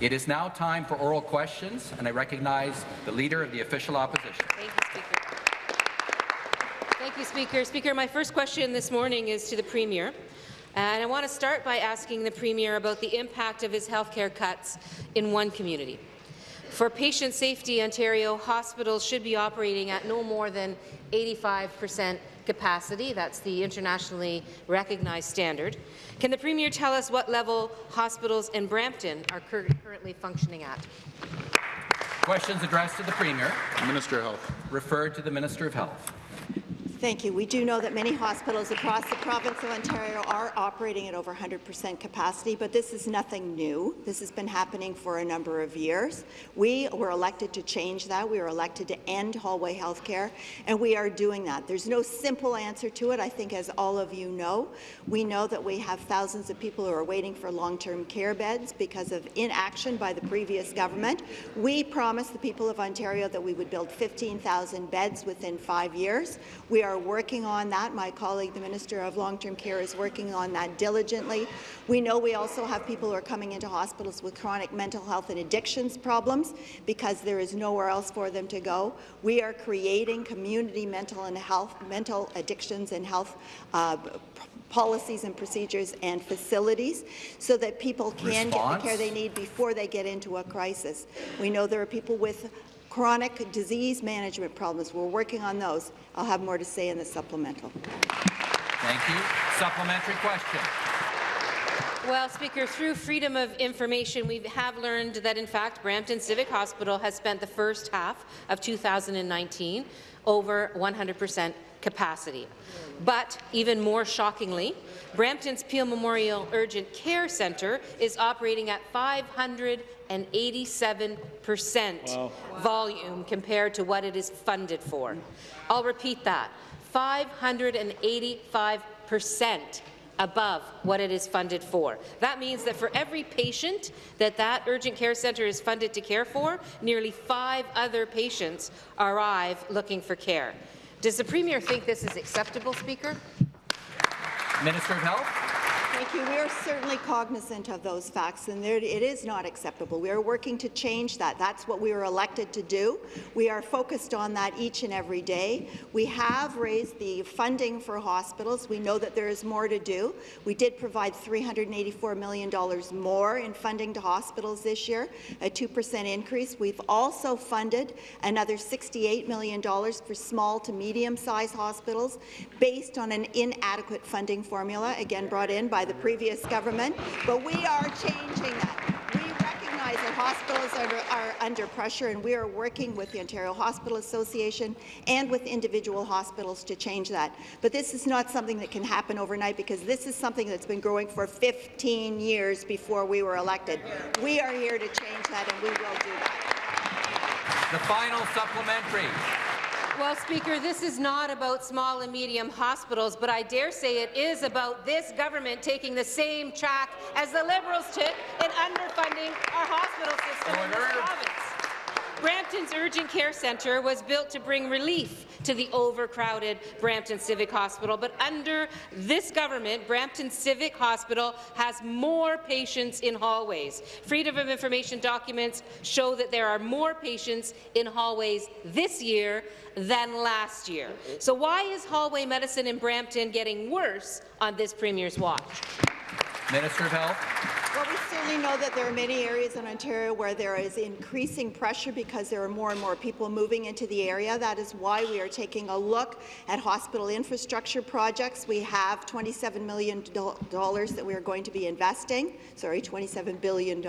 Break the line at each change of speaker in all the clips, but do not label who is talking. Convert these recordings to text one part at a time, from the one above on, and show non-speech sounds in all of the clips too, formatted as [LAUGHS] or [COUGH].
It is now time for oral questions, and I recognize the Leader of the Official Opposition.
Thank you, Speaker. Thank you, Speaker. Speaker, my first question this morning is to the Premier. And I want to start by asking the Premier about the impact of his healthcare cuts in one community. For patient safety, Ontario hospitals should be operating at no more than 85 percent capacity. That's the internationally recognized standard. Can the Premier tell us what level hospitals in Brampton are cur currently functioning at?
Questions addressed to the Premier.
Minister of Health.
Referred to the Minister of Health.
Thank you. We do know that many hospitals across the province of Ontario are operating at over 100% capacity, but this is nothing new. This has been happening for a number of years. We were elected to change that. We were elected to end hallway health care, and we are doing that. There's no simple answer to it, I think, as all of you know. We know that we have thousands of people who are waiting for long-term care beds because of inaction by the previous government. We promised the people of Ontario that we would build 15,000 beds within five years. We are are working on that. My colleague, the Minister of Long-Term Care, is working on that diligently. We know we also have people who are coming into hospitals with chronic mental health and addictions problems because there is nowhere else for them to go. We are creating community mental and health, mental addictions and health uh, policies and procedures and facilities so that people can Response. get the care they need before they get into a crisis. We know there are people with chronic disease management problems. We're working on those. I'll have more to say in the supplemental.
Thank you. Supplementary question.
Well, Speaker, through Freedom of Information, we have learned that, in fact, Brampton Civic Hospital has spent the first half of 2019 over 100 percent capacity. But even more shockingly, Brampton's Peel Memorial Urgent Care Centre is operating at 587 percent wow. volume compared to what it is funded for. I'll repeat that, 585 percent above what it is funded for. That means that for every patient that that urgent care centre is funded to care for, nearly five other patients arrive looking for care. Does the Premier think this is acceptable, Speaker?
Minister of Health.
You. We are certainly cognizant of those facts, and there, it is not acceptable. We are working to change that. That's what we were elected to do. We are focused on that each and every day. We have raised the funding for hospitals. We know that there is more to do. We did provide $384 million more in funding to hospitals this year, a 2% increase. We've also funded another $68 million for small to medium-sized hospitals based on an inadequate funding formula, again brought in by the previous government, but we are changing that. We recognize that hospitals are, are under pressure, and we are working with the Ontario Hospital Association and with individual hospitals to change that. But this is not something that can happen overnight because this is something that's been growing for 15 years before we were elected. We are here to change that, and we will do that.
The final supplementary.
Well, Speaker, this is not about small and medium hospitals, but I dare say it is about this government taking the same track as the Liberals took in underfunding our hospital system in this province. Brampton's Urgent Care Centre was built to bring relief to the overcrowded Brampton Civic Hospital, but under this government, Brampton Civic Hospital has more patients in hallways. Freedom of Information documents show that there are more patients in hallways this year than last year. So why is hallway medicine in Brampton getting worse on this Premier's watch?
Minister of Health.
Certainly know that there are many areas in Ontario where there is increasing pressure because there are more and more people moving into the area. That is why we are taking a look at hospital infrastructure projects. We have $27 million that we are going to be investing, sorry, $27 billion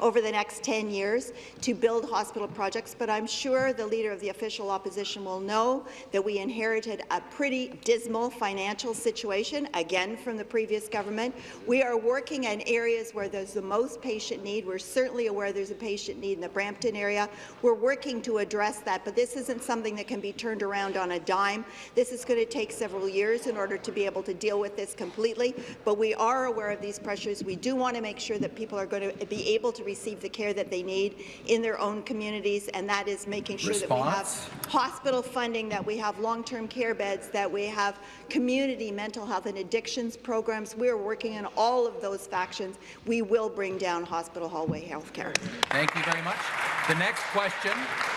over the next 10 years to build hospital projects, but I'm sure the Leader of the Official Opposition will know that we inherited a pretty dismal financial situation, again from the previous government. We are working in areas areas where there's the most patient need. We're certainly aware there's a patient need in the Brampton area. We're working to address that, but this isn't something that can be turned around on a dime. This is going to take several years in order to be able to deal with this completely, but we are aware of these pressures. We do want to make sure that people are going to be able to receive the care that they need in their own communities, and that is making sure Response? that we have hospital funding, that we have long-term care beds, that we have community mental health and addictions programs. We are working on all of those factions we will will bring down hospital hallway health care.
Thank you very much. The next question,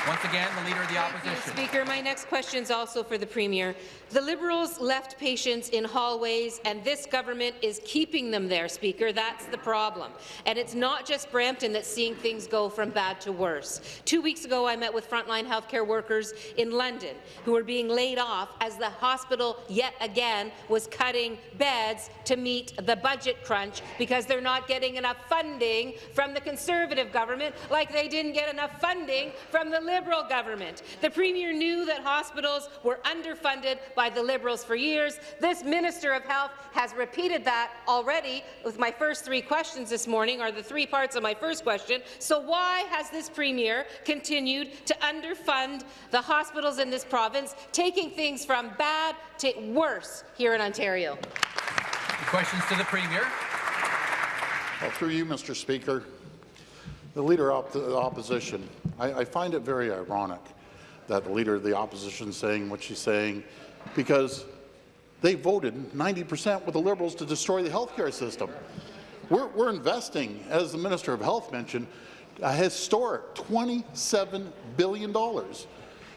once again, the Leader of the
Thank you,
Opposition.
Speaker. My next question is also for the Premier. The Liberals left patients in hallways, and this government is keeping them there, Speaker. That's the problem. And it's not just Brampton that's seeing things go from bad to worse. Two weeks ago, I met with frontline healthcare workers in London who were being laid off as the hospital yet again was cutting beds to meet the budget crunch because they're not getting enough funding from the Conservative government like they didn't get enough funding from the Liberal government. The Premier knew that hospitals were underfunded by the Liberals for years. This Minister of Health has repeated that already with my first three questions this morning, or the three parts of my first question. So why has this Premier continued to underfund the hospitals in this province, taking things from bad to worse here in Ontario?
Questions to the Premier.
Well, through you, Mr. Speaker, the Leader of the Opposition, I, I find it very ironic that the Leader of the Opposition is saying what she's saying because they voted 90 percent with the Liberals to destroy the healthcare system. We're, we're investing, as the Minister of Health mentioned, a historic $27 billion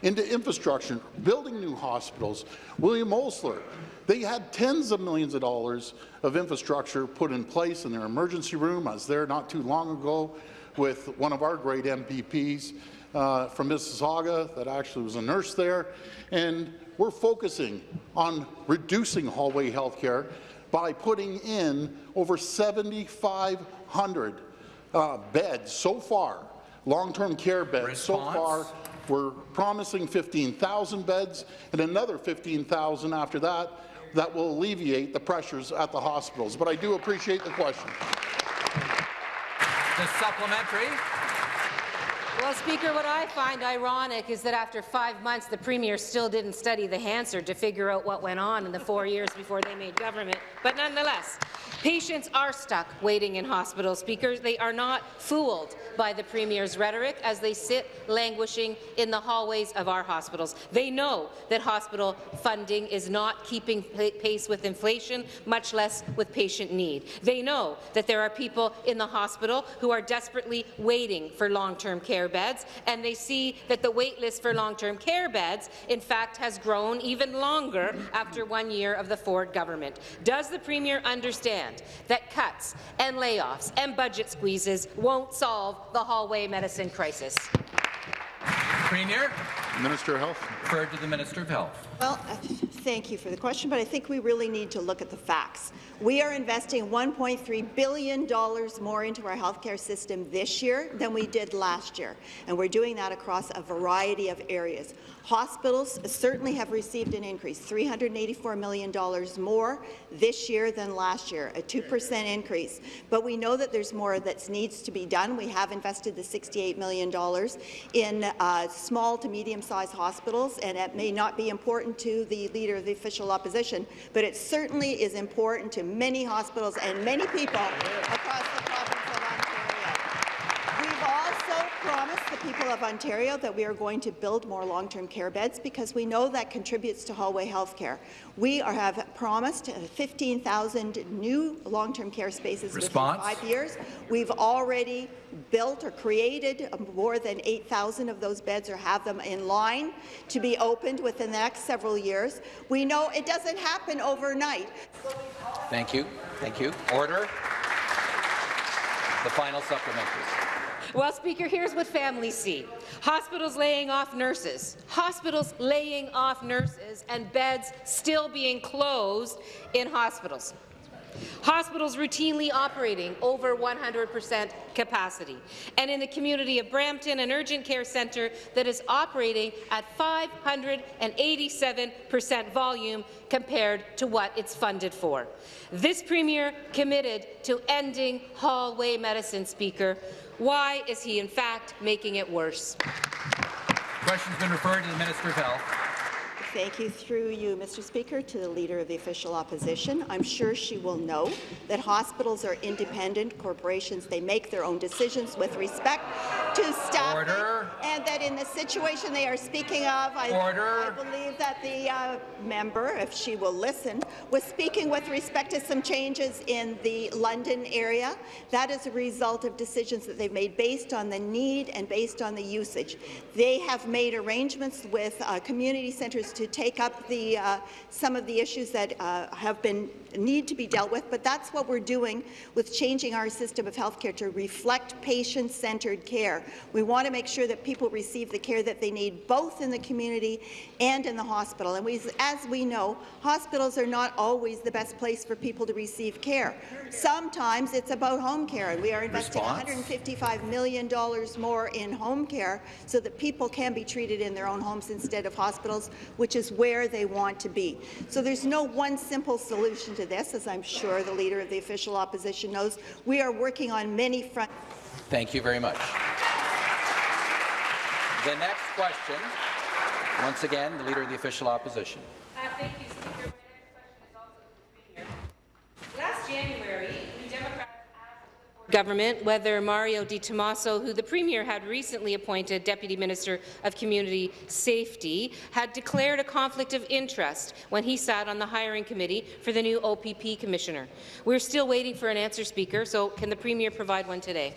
into infrastructure, building new hospitals. William Osler, they had tens of millions of dollars of infrastructure put in place in their emergency room. I was there not too long ago with one of our great MPPs uh, from Mississauga that actually was a nurse there. And we're focusing on reducing hallway health care by putting in over 7,500 uh, beds so far, long-term care beds so far. We're promising 15,000 beds and another 15,000 after that that will alleviate the pressures at the hospitals. But I do appreciate the question.
The supplementary.
Well, Speaker, what I find ironic is that after five months, the Premier still didn't study the Hansard to figure out what went on in the four years before they made government. But nonetheless, patients are stuck waiting in hospitals, Speaker. They are not fooled by the Premier's rhetoric as they sit languishing in the hallways of our hospitals. They know that hospital funding is not keeping pace with inflation, much less with patient need. They know that there are people in the hospital who are desperately waiting for long-term care beds, and they see that the wait list for long-term care beds, in fact, has grown even longer after one year of the Ford government. Does the Premier understand that cuts and layoffs and budget squeezes won't solve the hallway medicine crisis?
Premier,
Minister of Health.
referred to the Minister of Health.
Well, thank you for the question, but I think we really need to look at the facts. We are investing $1.3 billion more into our healthcare system this year than we did last year, and we're doing that across a variety of areas. Hospitals certainly have received an increase, $384 million more this year than last year, a 2% increase. But we know that there's more that needs to be done. We have invested the $68 million in uh, small to medium-sized hospitals, and it may not be important to the Leader of the Official Opposition, but it certainly is important to many hospitals and many people across the province of Ontario. We've also promised people of Ontario that we are going to build more long-term care beds because we know that contributes to hallway health care. We are, have promised uh, 15,000 new long-term care spaces
Response?
within five years. We've already built or created um, more than 8,000 of those beds or have them in line to be opened within the next several years. We know it doesn't happen overnight.
Thank you. Thank you. Order. The final supplementary.
Well, Speaker, here's what families see. Hospitals laying off nurses, hospitals laying off nurses, and beds still being closed in hospitals. Hospitals routinely operating over 100% capacity. And in the community of Brampton, an urgent care centre that is operating at 587% volume compared to what it's funded for. This Premier committed to ending hallway medicine, Speaker. Why is he, in fact, making it worse?
Question's been referred to the Minister of Health.
Thank you through you, Mr. Speaker, to the Leader of the Official Opposition. I'm sure she will know that hospitals are independent corporations. They make their own decisions with respect to staffing.
Order.
And that in the situation they are speaking of, I, I believe that the uh, member, if she will listen, was speaking with respect to some changes in the London area. That is a result of decisions that they've made based on the need and based on the usage. They have made arrangements with uh, community centres to take up the, uh, some of the issues that uh, have been need to be dealt with, but that's what we're doing with changing our system of healthcare to reflect patient-centred care. We want to make sure that people receive the care that they need, both in the community and in the hospital. And we, as we know, hospitals are not always the best place for people to receive care. Sometimes it's about home care, and we are investing
Response?
$155 million more in home care so that people can be treated in their own homes instead of hospitals, which is where they want to be. So there's no one simple solution to this, as I'm sure the Leader of the Official Opposition knows. We are working on many fronts.
Thank you very much. The next question, once again, the Leader of the Official Opposition.
Uh, thank you, Speaker. My next question is also to the Premier. Last January, the Democrats asked the government whether Mario Di Tommaso, who the Premier had recently appointed Deputy Minister of Community Safety, had declared a conflict of interest when he sat on the hiring committee for the new OPP Commissioner. We're still waiting for an answer, Speaker, so can the Premier provide one today?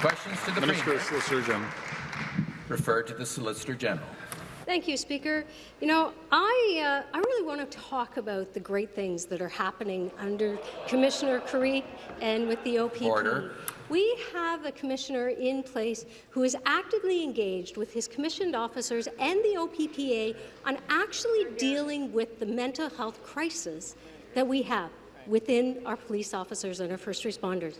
Questions to the
Minister
Premier.
of Solicitor General.
Referred to the Solicitor General.
Thank you, Speaker. You know, I, uh, I really want to talk about the great things that are happening under Commissioner Carrique and with the OPP.
Order.
We have a commissioner in place who is actively engaged with his commissioned officers and the OPPA on actually dealing with the mental health crisis that we have within our police officers and our first responders.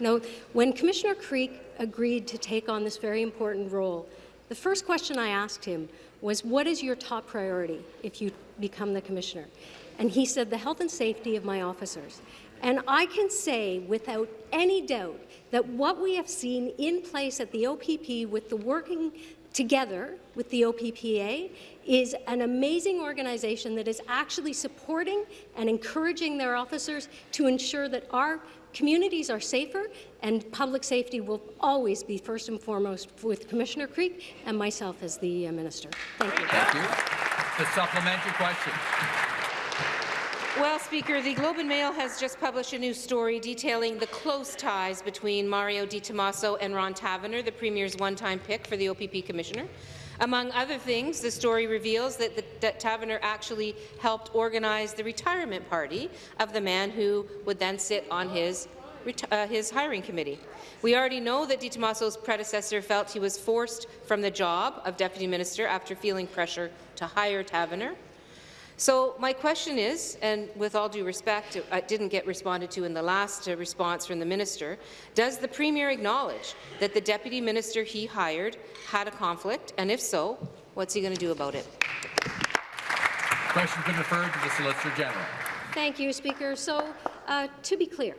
You know, when Commissioner Carrique agreed to take on this very important role, the first question I asked him was, what is your top priority if you become the commissioner? And he said, the health and safety of my officers. And I can say without any doubt that what we have seen in place at the OPP with the working together with the OPPA is an amazing organization that is actually supporting and encouraging their officers to ensure that our communities are safer and public safety will always be first and foremost with Commissioner Carrique and myself as the uh, minister. Thank you.
Thank you. The supplementary question.
Well, Speaker, the Globe and Mail has just published a new story detailing the close ties between Mario Di Tommaso and Ron Taverner, the Premier's one-time pick for the OPP Commissioner. Among other things, the story reveals that, the, that Taverner actually helped organize the retirement party of the man who would then sit on his, uh, his hiring committee. We already know that Di Tommaso's predecessor felt he was forced from the job of Deputy Minister after feeling pressure to hire Taverner. So my question is, and with all due respect, it didn't get responded to in the last uh, response from the minister, does the Premier acknowledge that the Deputy Minister he hired had a conflict, and if so, what's he going to do about it?
Question's been referred to the Solicitor General.
Thank you, Speaker. So, uh, to be clear,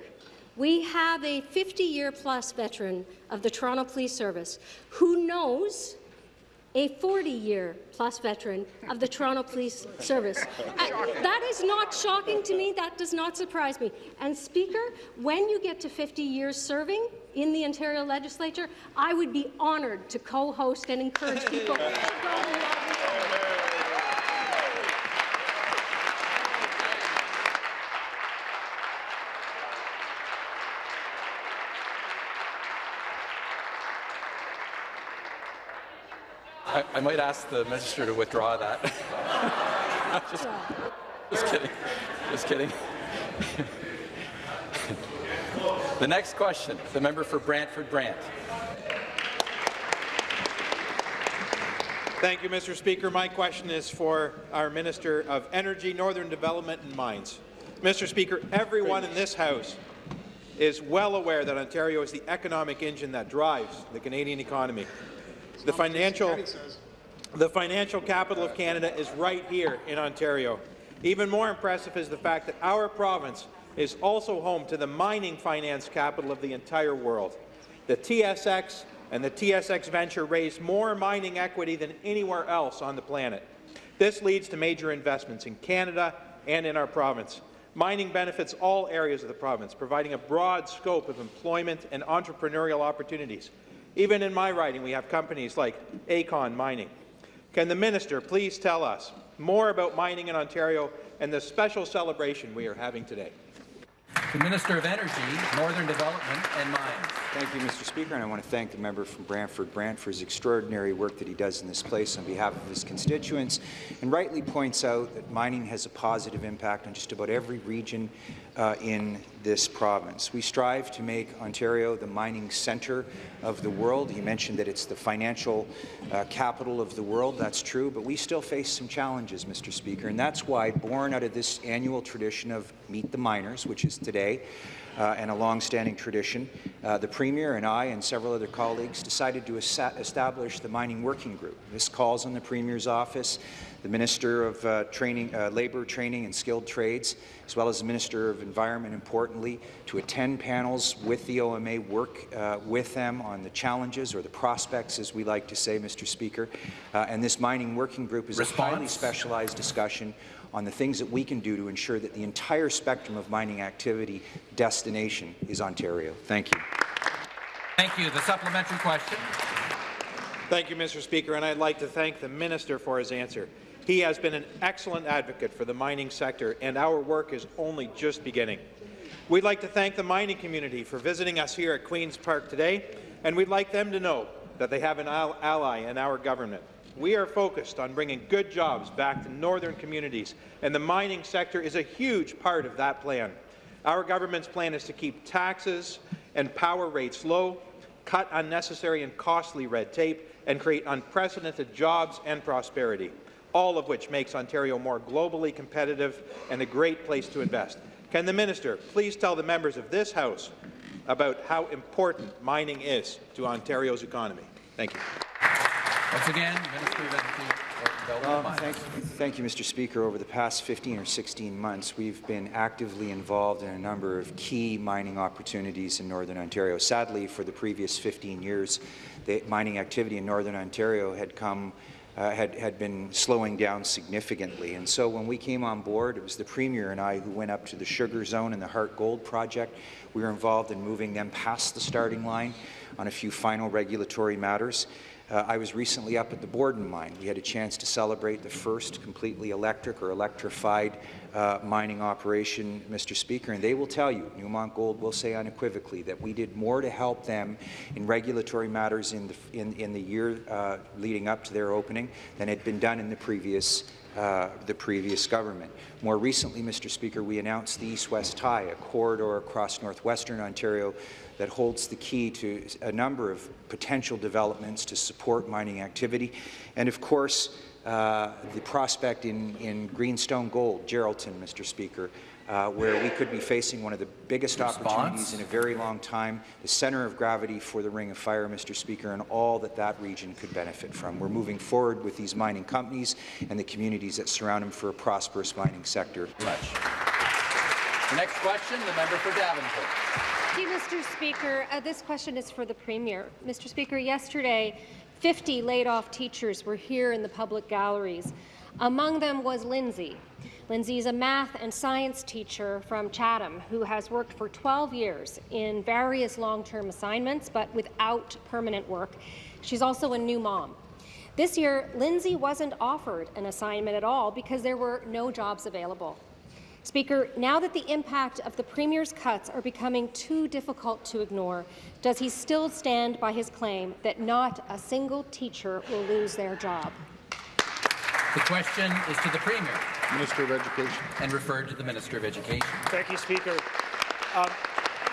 we have a 50-year-plus veteran of the Toronto Police Service who knows a 40-year-plus veteran of the Toronto Police Service. Uh, that is not shocking to me. That does not surprise me. And, Speaker, when you get to 50 years serving in the Ontario Legislature, I would be honoured to co-host and encourage people to go
I, might ask the minister to withdraw that. [LAUGHS] just, just kidding. Just kidding. [LAUGHS] the next question, the member for Brantford Brant.
Thank you, Mr. Speaker. My question is for our Minister of Energy, Northern Development and Mines. Mr. Speaker, everyone in this House is well aware that Ontario is the economic engine that drives the Canadian economy. The financial, the financial capital of Canada is right here in Ontario. Even more impressive is the fact that our province is also home to the mining finance capital of the entire world. The TSX and the TSX venture raised more mining equity than anywhere else on the planet. This leads to major investments in Canada and in our province. Mining benefits all areas of the province, providing a broad scope of employment and entrepreneurial opportunities. Even in my riding, we have companies like Acon Mining. Can the minister please tell us more about mining in Ontario and the special celebration we are having today?
The Minister of Energy, Northern Development and Mines.
Thank you, Mr. Speaker, and I want to thank the member from Brantford Brant for his extraordinary work that he does in this place on behalf of his constituents, and rightly points out that mining has a positive impact on just about every region uh, in this province. We strive to make Ontario the mining centre of the world. He mentioned that it's the financial uh, capital of the world. That's true, but we still face some challenges, Mr. Speaker, and that's why, born out of this annual tradition of Meet the Miners, which is today, uh, and a long-standing tradition, uh, the Premier and I and several other colleagues decided to establish the Mining Working Group. This calls on the Premier's office, the Minister of uh, Training, uh, Labour, Training and Skilled Trades, as well as the Minister of Environment, importantly, to attend panels with the OMA, work uh, with them on the challenges or the prospects, as we like to say, Mr. Speaker. Uh, and this Mining Working Group is Response. a highly specialized discussion on the things that we can do to ensure that the entire spectrum of mining activity destination is Ontario. Thank you.
Thank you. The supplementary question.
Thank you, Mr. Speaker, and I'd like to thank the minister for his answer. He has been an excellent advocate for the mining sector, and our work is only just beginning. We'd like to thank the mining community for visiting us here at Queen's Park today, and we'd like them to know that they have an ally in our government. We are focused on bringing good jobs back to northern communities, and the mining sector is a huge part of that plan. Our government's plan is to keep taxes and power rates low, cut unnecessary and costly red tape, and create unprecedented jobs and prosperity, all of which makes Ontario more globally competitive and a great place to invest. Can the minister please tell the members of this House about how important mining is to Ontario's economy? Thank you.
Once again, Minister of Energy.
Thank, thank, you, Mr. Speaker. Over the past 15 or 16 months, we've been actively involved in a number of key mining opportunities in Northern Ontario. Sadly, for the previous 15 years, the mining activity in Northern Ontario had come uh, had, had been slowing down significantly. And so when we came on board, it was the Premier and I who went up to the Sugar Zone and the Harte Gold project. We were involved in moving them past the starting line on a few final regulatory matters. Uh, I was recently up at the Borden mine. We had a chance to celebrate the first completely electric or electrified uh, mining operation, Mr. Speaker, and they will tell you, Newmont Gold will say unequivocally that we did more to help them in regulatory matters in the, in, in the year uh, leading up to their opening than had been done in the previous uh, the previous government. More recently, Mr. Speaker, we announced the East-West Tie, a corridor across northwestern Ontario that holds the key to a number of potential developments to support mining activity. And of course, uh, the prospect in, in Greenstone Gold, Geraldton, Mr. Speaker, uh, where we could be facing one of the biggest Response? opportunities in a very long time, the centre of gravity for the Ring of Fire, Mr. Speaker, and all that that region could benefit from. We're moving forward with these mining companies and the communities that surround them for a prosperous mining sector.
Much. The next question, the member for Davenport.
Thank you, Mr. Speaker. Uh, this question is for the Premier. Mr. Speaker, yesterday, 50 laid-off teachers were here in the public galleries. Among them was Lindsay. Lindsay is a math and science teacher from Chatham who has worked for 12 years in various long-term assignments but without permanent work. She's also a new mom. This year, Lindsay wasn't offered an assignment at all because there were no jobs available. Speaker, now that the impact of the Premier's cuts are becoming too difficult to ignore, does he still stand by his claim that not a single teacher will lose their job?
The question is to the Premier.
Minister of Education.
And referred to the Minister of Education.
Thank you, Speaker. Um,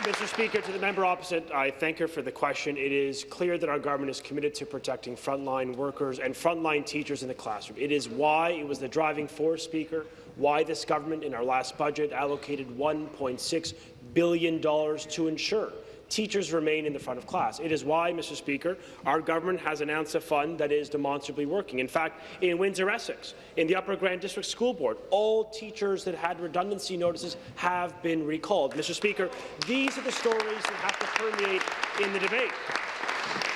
Mr. Speaker, to the member opposite, I thank her for the question. It is clear that our government is committed to protecting frontline workers and frontline teachers in the classroom. It is why it was the driving force, Speaker, why this government in our last budget allocated $1.6 billion to ensure teachers remain in the front of class. It is why, Mr. Speaker, our government has announced a fund that is demonstrably working. In fact, in Windsor-Essex, in the Upper Grand District School Board, all teachers that had redundancy notices have been recalled. Mr. Speaker, these are the stories that have to permeate in the debate.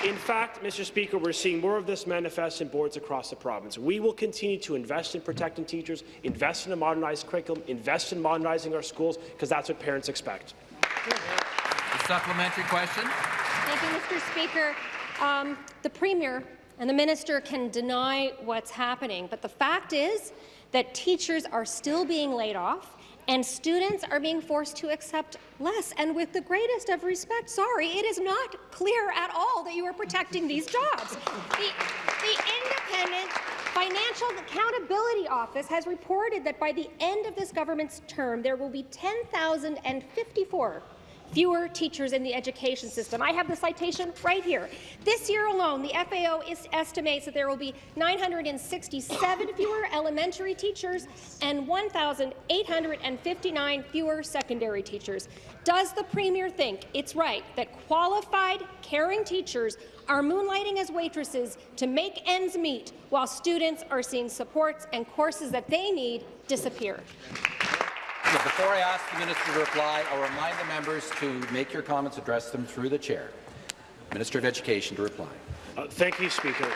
In fact, Mr. Speaker, we're seeing more of this manifest in boards across the province. We will continue to invest in protecting teachers, invest in a modernized curriculum, invest in modernizing our schools, because that's what parents expect.
Supplementary question.
Thank you, Mr. Speaker. Um, the Premier and the Minister can deny what's happening, but the fact is that teachers are still being laid off and students are being forced to accept less. And with the greatest of respect, sorry, it is not clear at all that you are protecting these jobs. The, the Independent Financial Accountability Office has reported that by the end of this government's term, there will be 10,054 fewer teachers in the education system. I have the citation right here. This year alone, the FAO estimates that there will be 967 fewer elementary teachers and 1,859 fewer secondary teachers. Does the Premier think it's right that qualified, caring teachers are moonlighting as waitresses to make ends meet while students are seeing supports and courses that they need disappear?
Before I ask the minister to reply, I'll remind the members to make your comments, address them through the chair. Minister of Education to reply.
Uh, thank you, Speaker.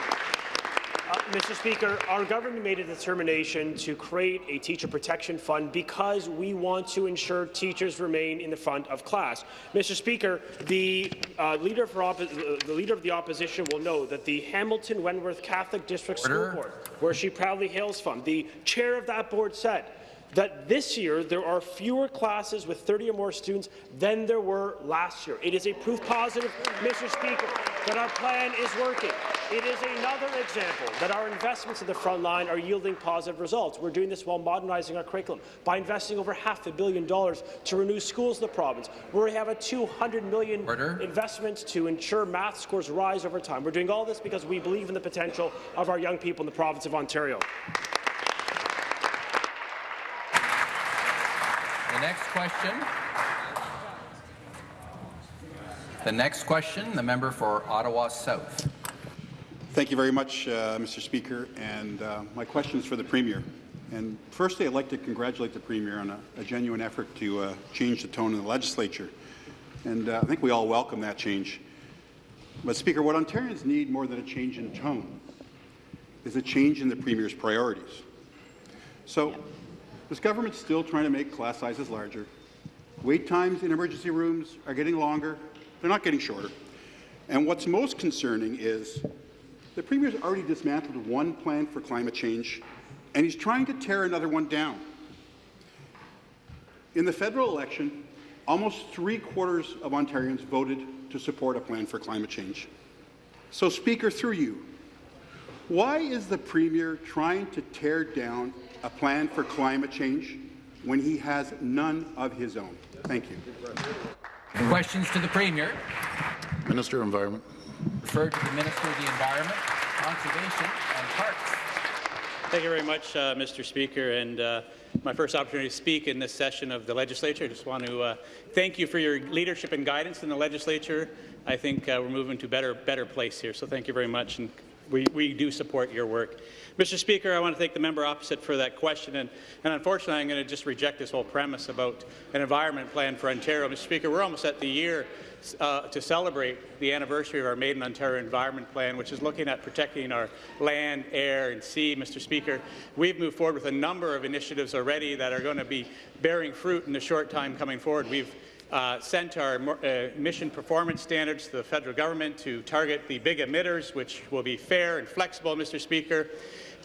Uh, Mr. Speaker, our government made a determination to create a teacher protection fund because we want to ensure teachers remain in the front of class. Mr. Speaker, the, uh, leader, uh, the leader of the opposition will know that the Hamilton Wentworth Catholic District Order. School Board, where she proudly hails from, the chair of that board said that this year there are fewer classes with 30 or more students than there were last year. It is a proof positive, Mr. Speaker, that our plan is working. It is another example that our investments in the front line are yielding positive results. We're doing this while modernizing our curriculum by investing over half a billion dollars to renew schools in the province. We have a 200 million Order. investment to ensure math scores rise over time. We're doing all this because we believe in the potential of our young people in the province of Ontario.
The next question. The next question, the member for Ottawa South.
Thank you very much, uh, Mr. Speaker. And uh, my question is for the Premier. And firstly, I'd like to congratulate the Premier on a, a genuine effort to uh, change the tone in the legislature. And uh, I think we all welcome that change. But, Speaker, what Ontarians need more than a change in tone is a change in the Premier's priorities. So, this government's still trying to make class sizes larger. Wait times in emergency rooms are getting longer. They're not getting shorter. And what's most concerning is the Premier's already dismantled one plan for climate change, and he's trying to tear another one down. In the federal election, almost three-quarters of Ontarians voted to support a plan for climate change. So, Speaker, through you, why is the Premier trying to tear down a plan for climate change when he has none of his own? Thank you.
Questions to the Premier.
Minister of Environment.
Referred to the Minister of the Environment, Conservation and Parks.
Thank you very much, uh, Mr. Speaker. And uh, my first opportunity to speak in this session of the legislature. I just want to uh, thank you for your leadership and guidance in the legislature. I think uh, we're moving to a better, better place here. So thank you very much, and we, we do support your work. Mr. Speaker, I want to thank the member opposite for that question, and, and unfortunately I'm going to just reject this whole premise about an environment plan for Ontario. Mr. Speaker, we're almost at the year uh, to celebrate the anniversary of our Made in Ontario Environment Plan, which is looking at protecting our land, air and sea. Mr. Speaker, we've moved forward with a number of initiatives already that are going to be bearing fruit in the short time coming forward. We've uh, sent our uh, emission performance standards to the federal government to target the big emitters, which will be fair and flexible, Mr. Speaker.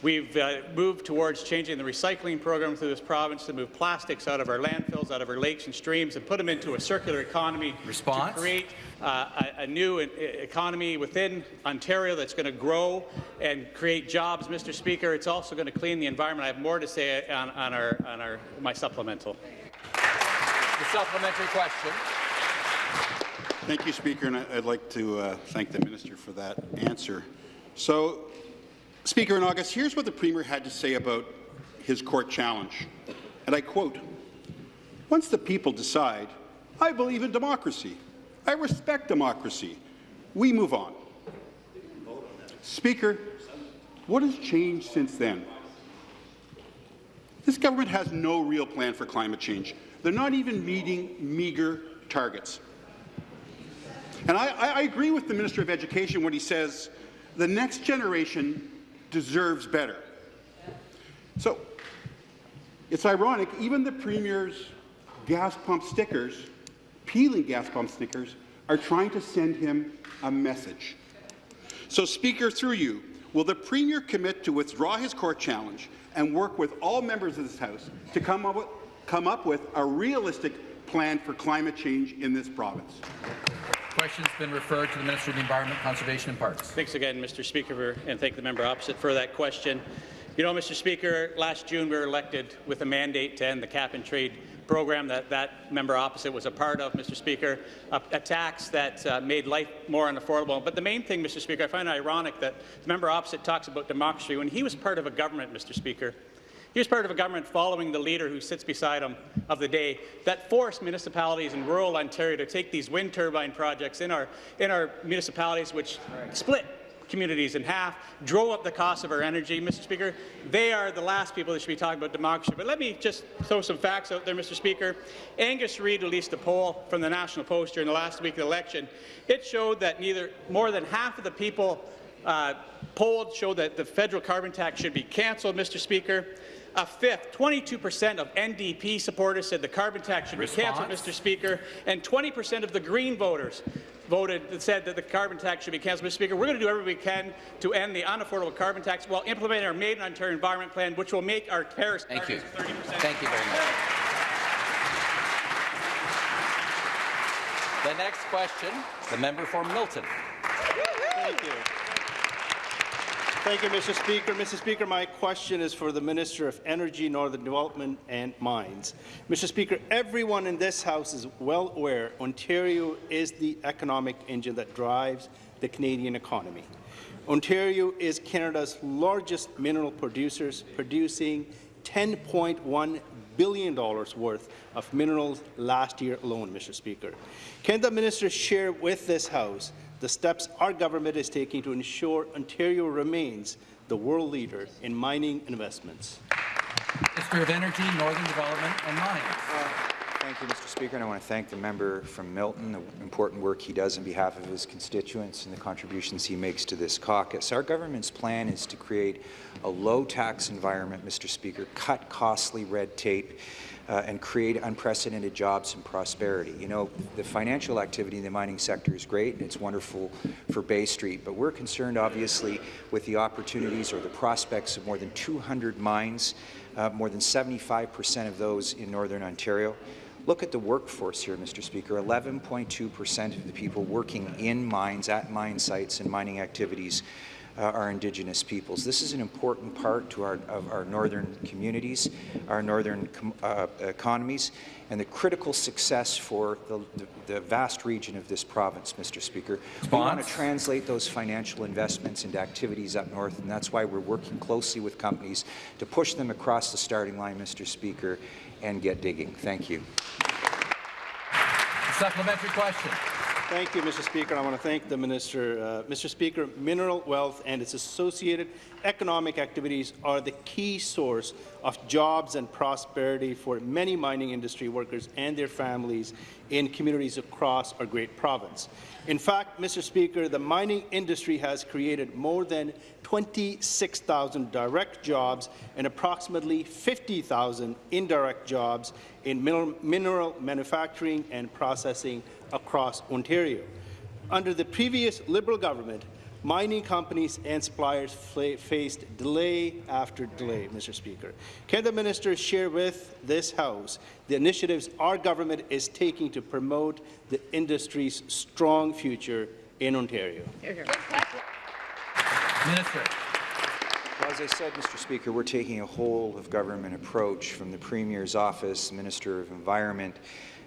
We've uh, moved towards changing the recycling program through this province to move plastics out of our landfills, out of our lakes and streams, and put them into a circular economy
Response?
to create uh, a, a, new economy within Ontario that's going to grow and create jobs, Mr. Speaker. It's also going to clean the environment. I have more to say on, on, our, on our, my supplemental.
The supplementary question.
Thank you, Speaker, and I'd like to uh, thank the minister for that answer. So, Speaker, in August, here's what the Premier had to say about his court challenge, and I quote, Once the people decide, I believe in democracy. I respect democracy. We move on. Speaker, what has changed since then? This government has no real plan for climate change. They're not even meeting meagre targets. And I, I, I agree with the Minister of Education when he says the next generation deserves better. So it's ironic, even the Premier's gas pump stickers, peeling gas pump stickers, are trying to send him a message. So, Speaker, through you, will the Premier commit to withdraw his court challenge and work with all members of this House to come up with, come up with a realistic plan for climate change in this province?
Question's been referred to the Minister of the Environment, Conservation and Parks.
Thanks again, Mr. Speaker, and thank the member opposite for that question. You know, Mr. Speaker, last June we were elected with a mandate to end the cap-and-trade program that that member opposite was a part of, Mr. Speaker, a, a tax that uh, made life more unaffordable. But the main thing, Mr. Speaker, I find it ironic that the member opposite talks about democracy when he was part of a government, Mr. Speaker. He was part of a government following the leader who sits beside him of the day that forced municipalities in rural Ontario to take these wind turbine projects in our, in our municipalities, which split communities in half, drove up the cost of our energy. Mr. Speaker, they are the last people that should be talking about democracy. But let me just throw some facts out there, Mr. Speaker. Angus Reid released a poll from the National Post during the last week of the election. It showed that neither more than half of the people uh, polled showed that the federal carbon tax should be cancelled, Mr. Speaker. A fifth, 22% of NDP supporters said the carbon tax should
Response?
be cancelled, Mr. Speaker, and 20% of the Green voters voted that said that the carbon tax should be cancelled. Mr. Speaker, we're going to do everything we can to end the unaffordable carbon tax while implementing our Made in Ontario Environment Plan, which will make our Paris
Thank you.
30%.
Thank you very much. The next question, the member for Milton.
Thank you. Thank you, Mr. Speaker. Mr. Speaker, my question is for the Minister of Energy, Northern Development and Mines. Mr. Speaker, everyone in this House is well aware Ontario is the economic engine that drives the Canadian economy. Ontario is Canada's largest mineral producers, producing $10.1 billion worth of minerals last year alone, Mr. Speaker. Can the minister share with this House the steps our government is taking to ensure Ontario remains the world leader in mining investments?
Minister of Energy, Northern Development and Mines.
Uh, thank you, Mr. Speaker, and I want to thank the member from Milton, the important work he does on behalf of his constituents and the contributions he makes to this caucus. Our government's plan is to create a low-tax environment, Mr. Speaker, cut costly red tape, uh, and create unprecedented jobs and prosperity. You know, the financial activity in the mining sector is great, and it's wonderful for Bay Street, but we're concerned, obviously, with the opportunities or the prospects of more than 200 mines, uh, more than 75 percent of those in Northern Ontario. Look at the workforce here, Mr. Speaker. 11.2 percent of the people working in mines, at mine sites and mining activities uh, are Indigenous peoples. This is an important part to our, of our northern communities, our northern uh, economies, and the critical success for the, the, the, vast region of this province, Mr. Speaker.
Response?
We want to translate those financial investments into activities up north, and that's why we're working closely with companies to push them across the starting line, Mr. Speaker, and get digging. Thank you.
Supplementary question.
Thank you, Mr. Speaker. I want to thank the Minister. Uh, Mr. Speaker, mineral wealth and its associated economic activities are the key source of jobs and prosperity for many mining industry workers and their families in communities across our great province. In fact, Mr. Speaker, the mining industry has created more than 26,000 direct jobs and approximately 50,000 indirect jobs in mineral, manufacturing and processing across Ontario. Under the previous Liberal government, mining companies and suppliers faced delay after delay, Mr. Speaker. Can the minister share with this House the initiatives our government is taking to promote the industry's strong future in Ontario?
Minister.
As I said, Mr. Speaker, we're taking a whole-of-government approach from the Premier's office, Minister of Environment,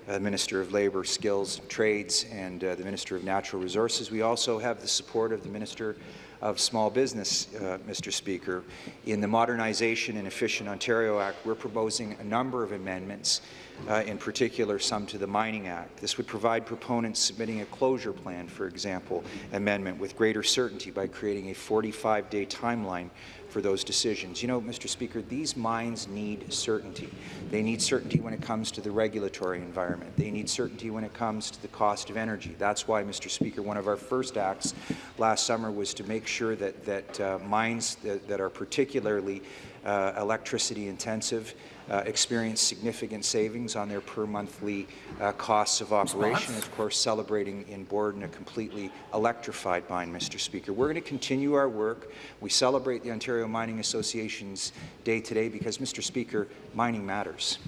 uh, Minister of Labour, Skills Trades, and uh, the Minister of Natural Resources. We also have the support of the Minister of small business, uh, Mr. Speaker. In the Modernization and Efficient Ontario Act, we're proposing a number of amendments, uh, in particular some to the Mining Act. This would provide proponents submitting a closure plan, for example, amendment with greater certainty by creating a 45-day timeline for those decisions. You know, Mr. Speaker, these mines need certainty. They need certainty when it comes to the regulatory environment. They need certainty when it comes to the cost of energy. That's why, Mr. Speaker, one of our first acts last summer was to make sure that, that uh, mines that, that are particularly uh, electricity intensive uh, experience significant savings on their per monthly uh, costs of operation. Of course, celebrating in Borden a completely electrified mine, Mr. Speaker. We're going to continue our work. We celebrate the Ontario Mining Association's Day today because, Mr. Speaker, mining matters.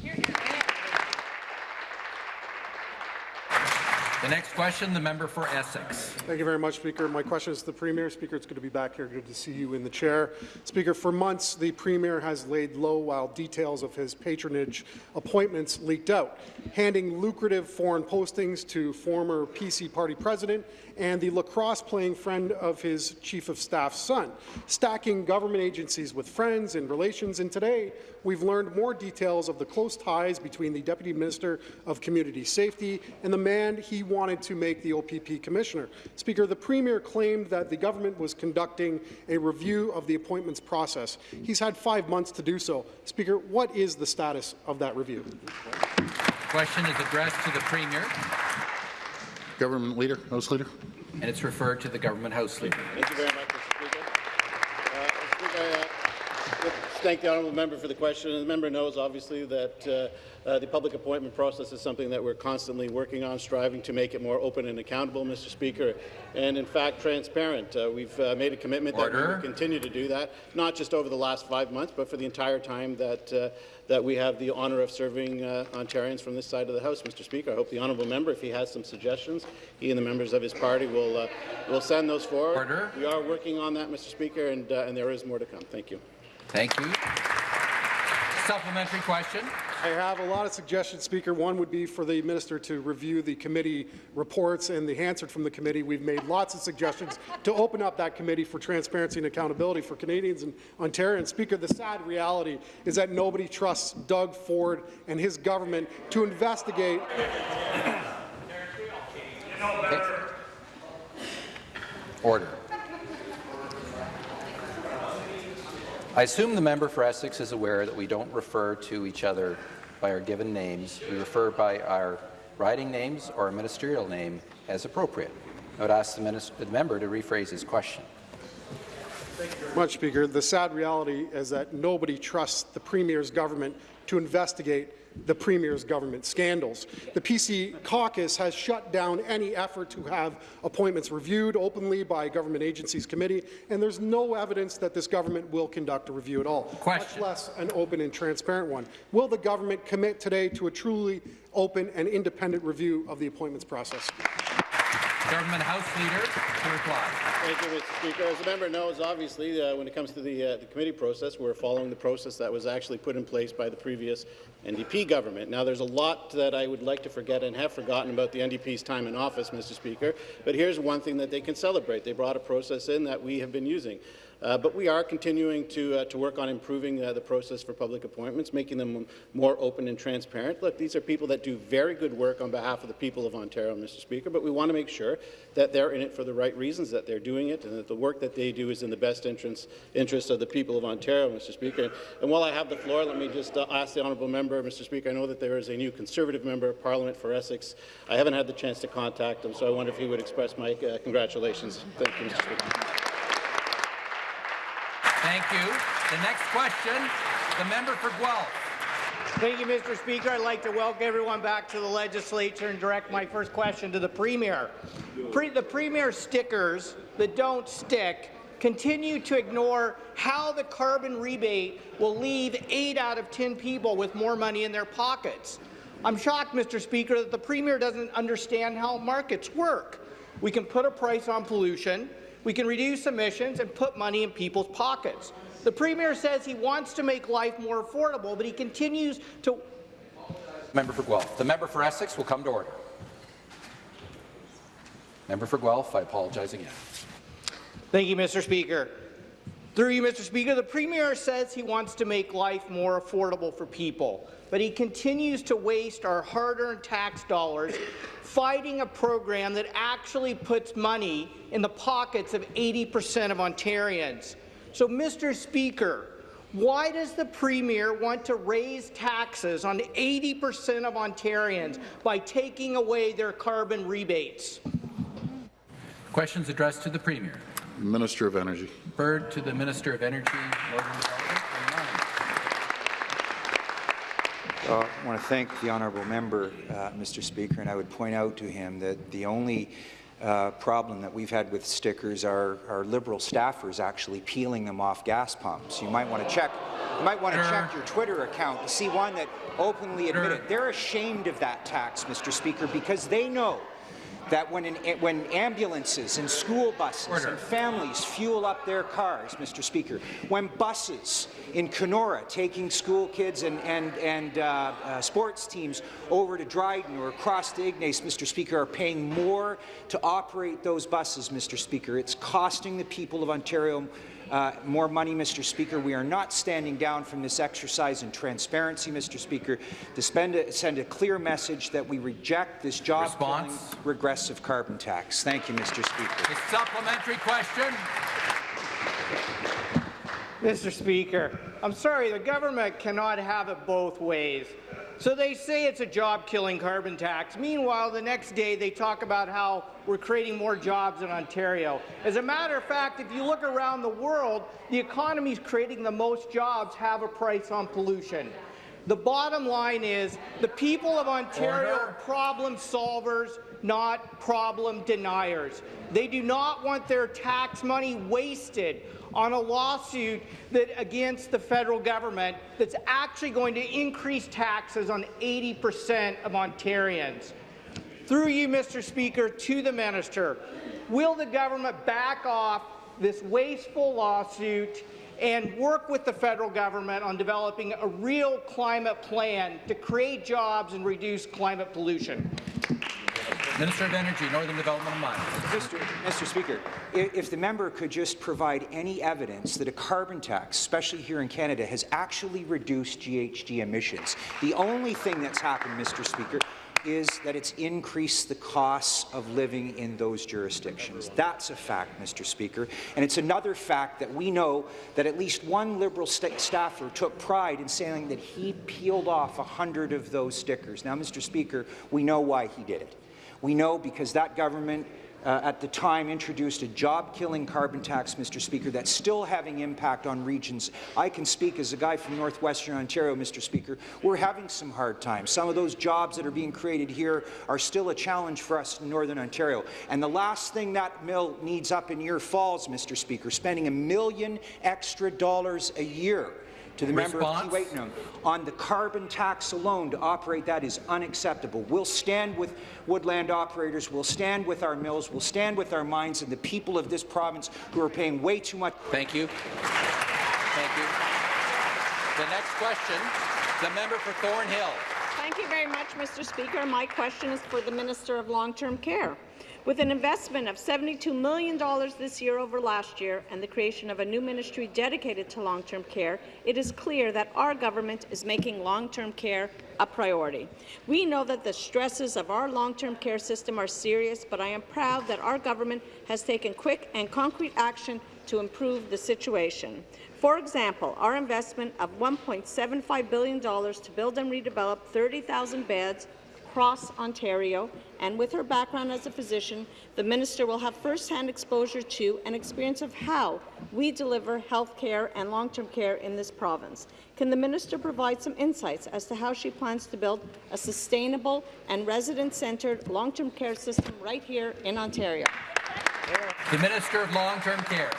The next question, the member for Essex.
Thank you very much, Speaker. My question is to the Premier. Speaker, it's good to be back here. Good to see you in the chair. Speaker, for months, the Premier has laid low while details of his patronage appointments leaked out, handing lucrative foreign postings to former PC party president and the lacrosse-playing friend of his chief of staff's son, stacking government agencies with friends and relations. And today, we've learned more details of the close ties between the Deputy Minister of Community Safety and the man he wanted to make the OPP Commissioner. Speaker, the Premier claimed that the government was conducting a review of the appointments process. He's had five months to do so. Speaker, what is the status of that review?
Question is addressed to the Premier,
Government Leader, House Leader.
and it's referred to the Government House Leader.
Thank you very much, Mr. Speaker. Uh, Speaker, I, uh, thank the honourable member for the question. And the member knows, obviously, that uh, uh, the public appointment process is something that we're constantly working on, striving to make it more open and accountable, Mr. Speaker, and in fact transparent. Uh, we've uh, made a commitment that we will continue to do that, not just over the last five months, but for the entire time that uh, that we have the honour of serving uh, Ontarians from this side of the House, Mr. Speaker. I hope the honourable member, if he has some suggestions, he and the members of his party will uh, will send those forward.
Order.
We are working on that, Mr. Speaker, and, uh, and there is more to come. Thank you.
Thank you. Supplementary question.
I have a lot of suggestions, Speaker. One would be for the minister to review the committee reports and the answer from the committee. We've made lots of suggestions to open up that committee for transparency and accountability for Canadians and Ontarians. Speaker, the sad reality is that nobody trusts Doug Ford and his government to investigate
Order. I assume the member for Essex is aware that we don't refer to each other by our given names. We refer by our riding names or a ministerial name as appropriate. I would ask the, the member to rephrase his question.
much, Speaker. The sad reality is that nobody trusts the Premier's government to investigate the Premier's government scandals. The PC caucus has shut down any effort to have appointments reviewed openly by government agencies committee, and there's no evidence that this government will conduct a review at all,
Question.
much less an open and transparent one. Will the government commit today to a truly open and independent review of the appointments process?
Government House Leader to reply.
Thank you, Mr. Speaker. As the member knows, obviously, uh, when it comes to the, uh, the committee process, we're following the process that was actually put in place by the previous NDP government. Now, there's a lot that I would like to forget and have forgotten about the NDP's time in office, Mr. Speaker, but here's one thing that they can celebrate. They brought a process in that we have been using. Uh, but we are continuing to, uh, to work on improving uh, the process for public appointments, making them more open and transparent. Look, these are people that do very good work on behalf of the people of Ontario, Mr. Speaker, but we want to make sure that they're in it for the right reasons, that they're doing it, and that the work that they do is in the best interest, interest of the people of Ontario, Mr. Speaker. And while I have the floor, let me just uh, ask the honourable member, Mr. Speaker, I know that there is a new Conservative member of Parliament for Essex. I haven't had the chance to contact him, so I wonder if he would express my uh, congratulations. Thank you, Mr. Speaker.
Thank you. The next question, the member for Guelph.
Thank you, Mr. Speaker. I'd like to welcome everyone back to the legislature and direct my first question to the Premier. Pre the Premier stickers that don't stick continue to ignore how the carbon rebate will leave 8 out of 10 people with more money in their pockets. I'm shocked, Mr. Speaker, that the Premier doesn't understand how markets work. We can put a price on pollution, we can reduce emissions and put money in people's pockets. The Premier says he wants to make life more affordable, but he continues to
Member for Guelph. The member for Essex will come to order. Member for Guelph, I apologize again.
Thank you, Mr. Speaker. Through you, Mr. Speaker, the Premier says he wants to make life more affordable for people, but he continues to waste our hard-earned tax dollars fighting a program that actually puts money in the pockets of 80 percent of Ontarians. So, Mr. Speaker, why does the Premier want to raise taxes on 80 percent of Ontarians by taking away their carbon rebates?
Questions addressed to the Premier.
Minister of Energy.
Referred to the Minister of Energy, Northern Development and
Uh, I want to thank the honourable member, uh, Mr. Speaker, and I would point out to him that the only uh, problem that we've had with stickers are our Liberal staffers actually peeling them off gas pumps. You might want to check. You might want to check your Twitter account to see one that openly admitted they're ashamed of that tax, Mr. Speaker, because they know that when, an, when ambulances and school buses
Order.
and families fuel up their cars, Mr. Speaker, when buses in Kenora taking school kids and, and, and uh, uh, sports teams over to Dryden or across to Ignace, Mr. Speaker, are paying more to operate those buses, Mr. Speaker. It's costing the people of Ontario uh, more money, Mr. Speaker. We are not standing down from this exercise in transparency, Mr. Speaker, to spend a, send a clear message that we reject this job-killing, regressive carbon tax. Thank you, Mr. Speaker.
The supplementary question.
Mr. Speaker, I'm sorry, the government cannot have it both ways. So they say it's a job-killing carbon tax. Meanwhile, the next day they talk about how we're creating more jobs in Ontario. As a matter of fact, if you look around the world, the economies creating the most jobs have a price on pollution. The bottom line is the people of Ontario
Order.
are problem solvers, not problem deniers. They do not want their tax money wasted on a lawsuit that against the federal government that's actually going to increase taxes on 80 percent of Ontarians. Through you, Mr. Speaker, to the minister, will the government back off this wasteful lawsuit and work with the federal government on developing a real climate plan to create jobs and reduce climate pollution?
Minister of Energy, Northern Development and Mines.
Mr. Mr. Speaker, i- if the member could just provide any evidence that a carbon tax, especially here in Canada, has actually reduced GHG emissions. The only thing that's happened, Mr. Speaker, is that it's increased the costs of living in those jurisdictions. That's a fact, Mr. Speaker. And it's another fact that we know that at least one Liberal sta staffer took pride in saying that he peeled off 100 of those stickers. Now, Mr. Speaker, we know why he did it. We know because that government uh, at the time introduced a job-killing carbon tax, Mr. Speaker, that's still having impact on regions. I can speak as a guy from northwestern Ontario, Mr. Speaker. We're having some hard times. Some of those jobs that are being created here are still a challenge for us in northern Ontario. And the last thing that mill needs up in Ear Falls, Mr. Speaker, spending a million extra dollars a year to the member of
Response?
Keewatin on the carbon tax alone to operate that is unacceptable. We'll stand with woodland operators, we'll stand with our mills, we'll stand with our mines and the people of this province who are paying way too much.
Thank you. Thank you. The next question, the member for Thornhill.
Thank you very much, Mr. Speaker. My question is for the Minister of Long-Term Care. With an investment of $72 million this year over last year and the creation of a new ministry dedicated to long-term care, it is clear that our government is making long-term care a priority. We know that the stresses of our long-term care system are serious, but I am proud that our government has taken quick and concrete action to improve the situation. For example, our investment of $1.75 billion to build and redevelop 30,000 beds across Ontario, and with her background as a physician, the minister will have first-hand exposure to and experience of how we deliver health care and long-term care in this province. Can the minister provide some insights as to how she plans to build a sustainable and resident-centred long-term care system right here in Ontario?
The Minister of Long-Term Care.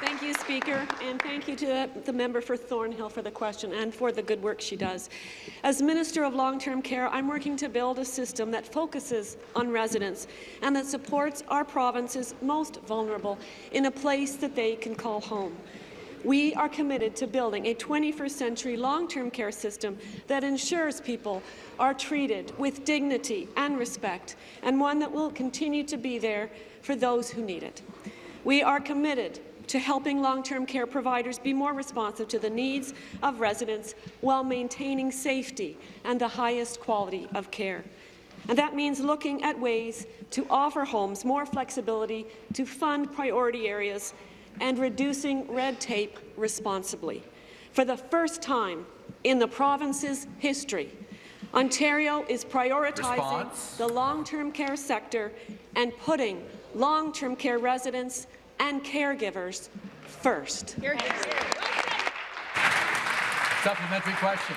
Thank you, Speaker, and thank you to the member for Thornhill for the question and for the good work she does. As Minister of Long-Term Care, I'm working to build a system that focuses on residents and that supports our province's most vulnerable in a place that they can call home. We are committed to building a 21st century long-term care system that ensures people are treated with dignity and respect, and one that will continue to be there for those who need it. We are committed to helping long-term care providers be more responsive to the needs of residents while maintaining safety and the highest quality of care. And that means looking at ways to offer homes more flexibility to fund priority areas and reducing red tape responsibly. For the first time in the province's history, Ontario is prioritizing
Response.
the long-term care sector and putting long-term care residents and caregivers first.
Supplementary question.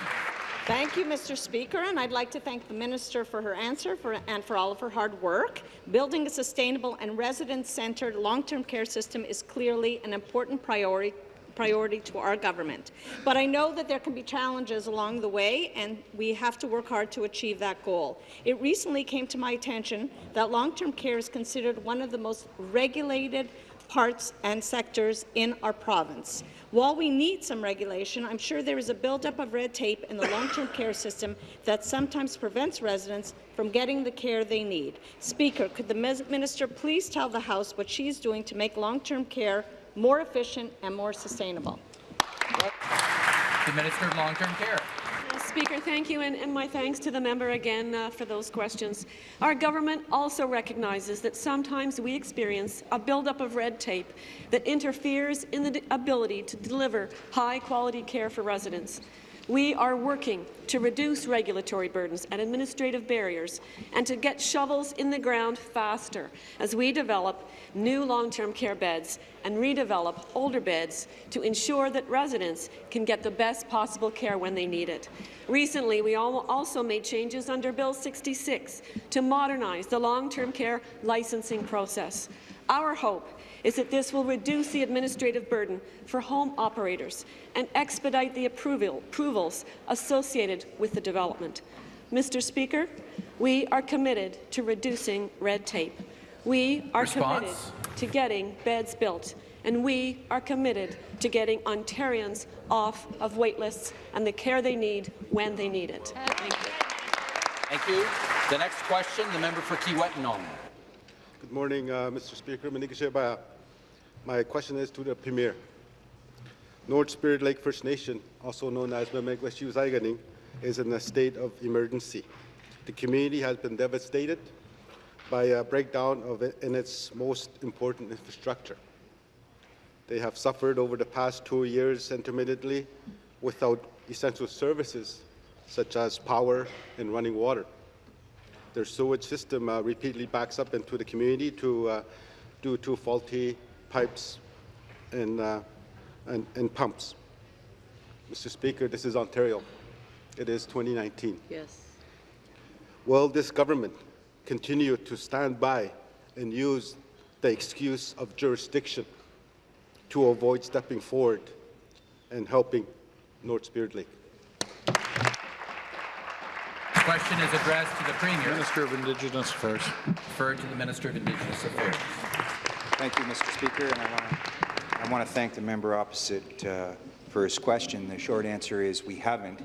Thank you, Mr. Speaker, and I'd like to thank the Minister for her answer for, and for all of her hard work. Building a sustainable and resident-centred long-term care system is clearly an important priority priority to our government. But I know that there can be challenges along the way, and we have to work hard to achieve that goal. It recently came to my attention that long-term care is considered one of the most regulated parts and sectors in our province. While we need some regulation, I'm sure there is a buildup of red tape in the long-term [COUGHS] care system that sometimes prevents residents from getting the care they need. Speaker, could the minister please tell the House what she is doing to make long-term care more efficient and more sustainable?
The Minister of Long-Term Care.
Speaker, thank you, and, and my thanks to the member again uh, for those questions. Our government also recognizes that sometimes we experience a buildup of red tape that interferes in the ability to deliver high-quality care for residents. We are working to reduce regulatory burdens and administrative barriers and to get shovels in the ground faster as we develop new long-term care beds and redevelop older beds to ensure that residents can get the best possible care when they need it. Recently, we also made changes under Bill 66 to modernize the long-term care licensing process. Our hope is that this will reduce the administrative burden for home operators and expedite the approval, approvals associated with the development. Mr. Speaker, we are committed to reducing red tape. We are
Response?
committed to getting beds built, and we are committed to getting Ontarians off of waitlists and the care they need when they need it. Thank you.
Thank you. The next question, the member for Kiiwetinoong.
Good morning, uh, Mr. Speaker. My question is to the Premier. North Spirit Lake First Nation, also known as Memegweshu Zaiganing, is in a state of emergency. The community has been devastated by a breakdown of it in its most important infrastructure. They have suffered over the past two years intermittently without essential services such as power and running water. Their sewage system uh, repeatedly backs up into the community to, uh, due to faulty pipes and, uh, and, and pumps. Mr. Speaker, this is Ontario. It is 2019.
Yes.
Will this government continue to stand by and use the excuse of jurisdiction to avoid stepping forward and helping North Spirit Lake?
Question is addressed to the Premier.
Minister of Indigenous Affairs.
Referred to the Minister of Indigenous Affairs.
Thank you, Mr. Speaker, and I want to, I want to thank the member opposite uh, for his question. The short answer is we haven't,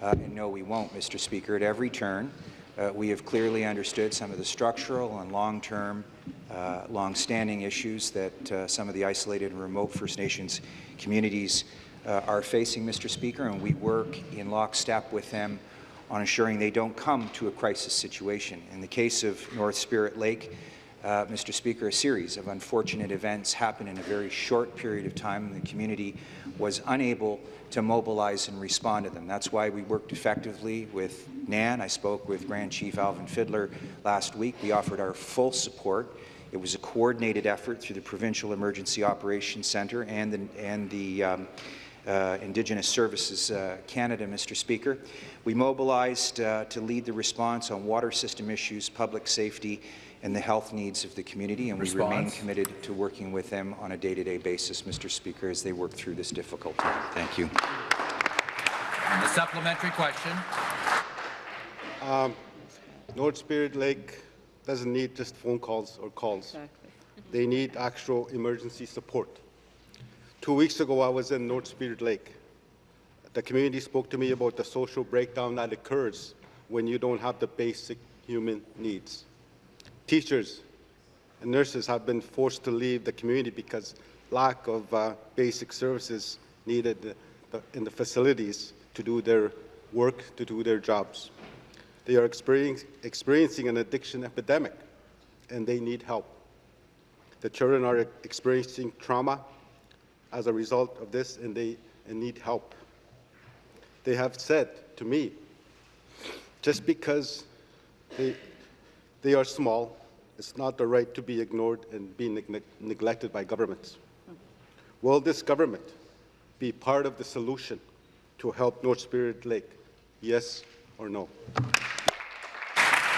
uh, and no, we won't, Mr. Speaker. At every turn, uh, we have clearly understood some of the structural and long-term, uh, long-standing issues that uh, some of the isolated and remote First Nations communities uh, are facing, Mr. Speaker, and we work in lockstep with them on ensuring they don't come to a crisis situation. In the case of North Spirit Lake, uh, Mr. Speaker, a series of unfortunate events happened in a very short period of time, and the community was unable to mobilize and respond to them. That's why we worked effectively with NAN. I spoke with Grand Chief Alvin Fiddler last week. We offered our full support. It was a coordinated effort through the Provincial Emergency Operations Centre and the, and the um, uh, Indigenous Services uh, Canada, Mr. Speaker. We mobilized uh, to lead the response on water system issues, public safety, and the health needs of the community, and we remain committed to working with them on a day-to-day basis, Mr. Speaker, as they work through this difficult time. Thank you.
And the supplementary question.
Um, North Spirit Lake doesn't need just phone calls or calls. Exactly. They need actual emergency support. Two weeks ago, I was in North Spirit Lake. The community spoke to me about the social breakdown that occurs when you don't have the basic human needs. Teachers and nurses have been forced to leave the community because lack of uh, basic services needed in the facilities to do their work, to do their jobs. They are experiencing an addiction epidemic, and they need help. The children are experiencing trauma as a result of this, and they need help. They have said to me, just because they, they are small, it's not the right to be ignored and be neg neglected by governments. Will this government be part of the solution to help North Spirit Lake? Yes or no?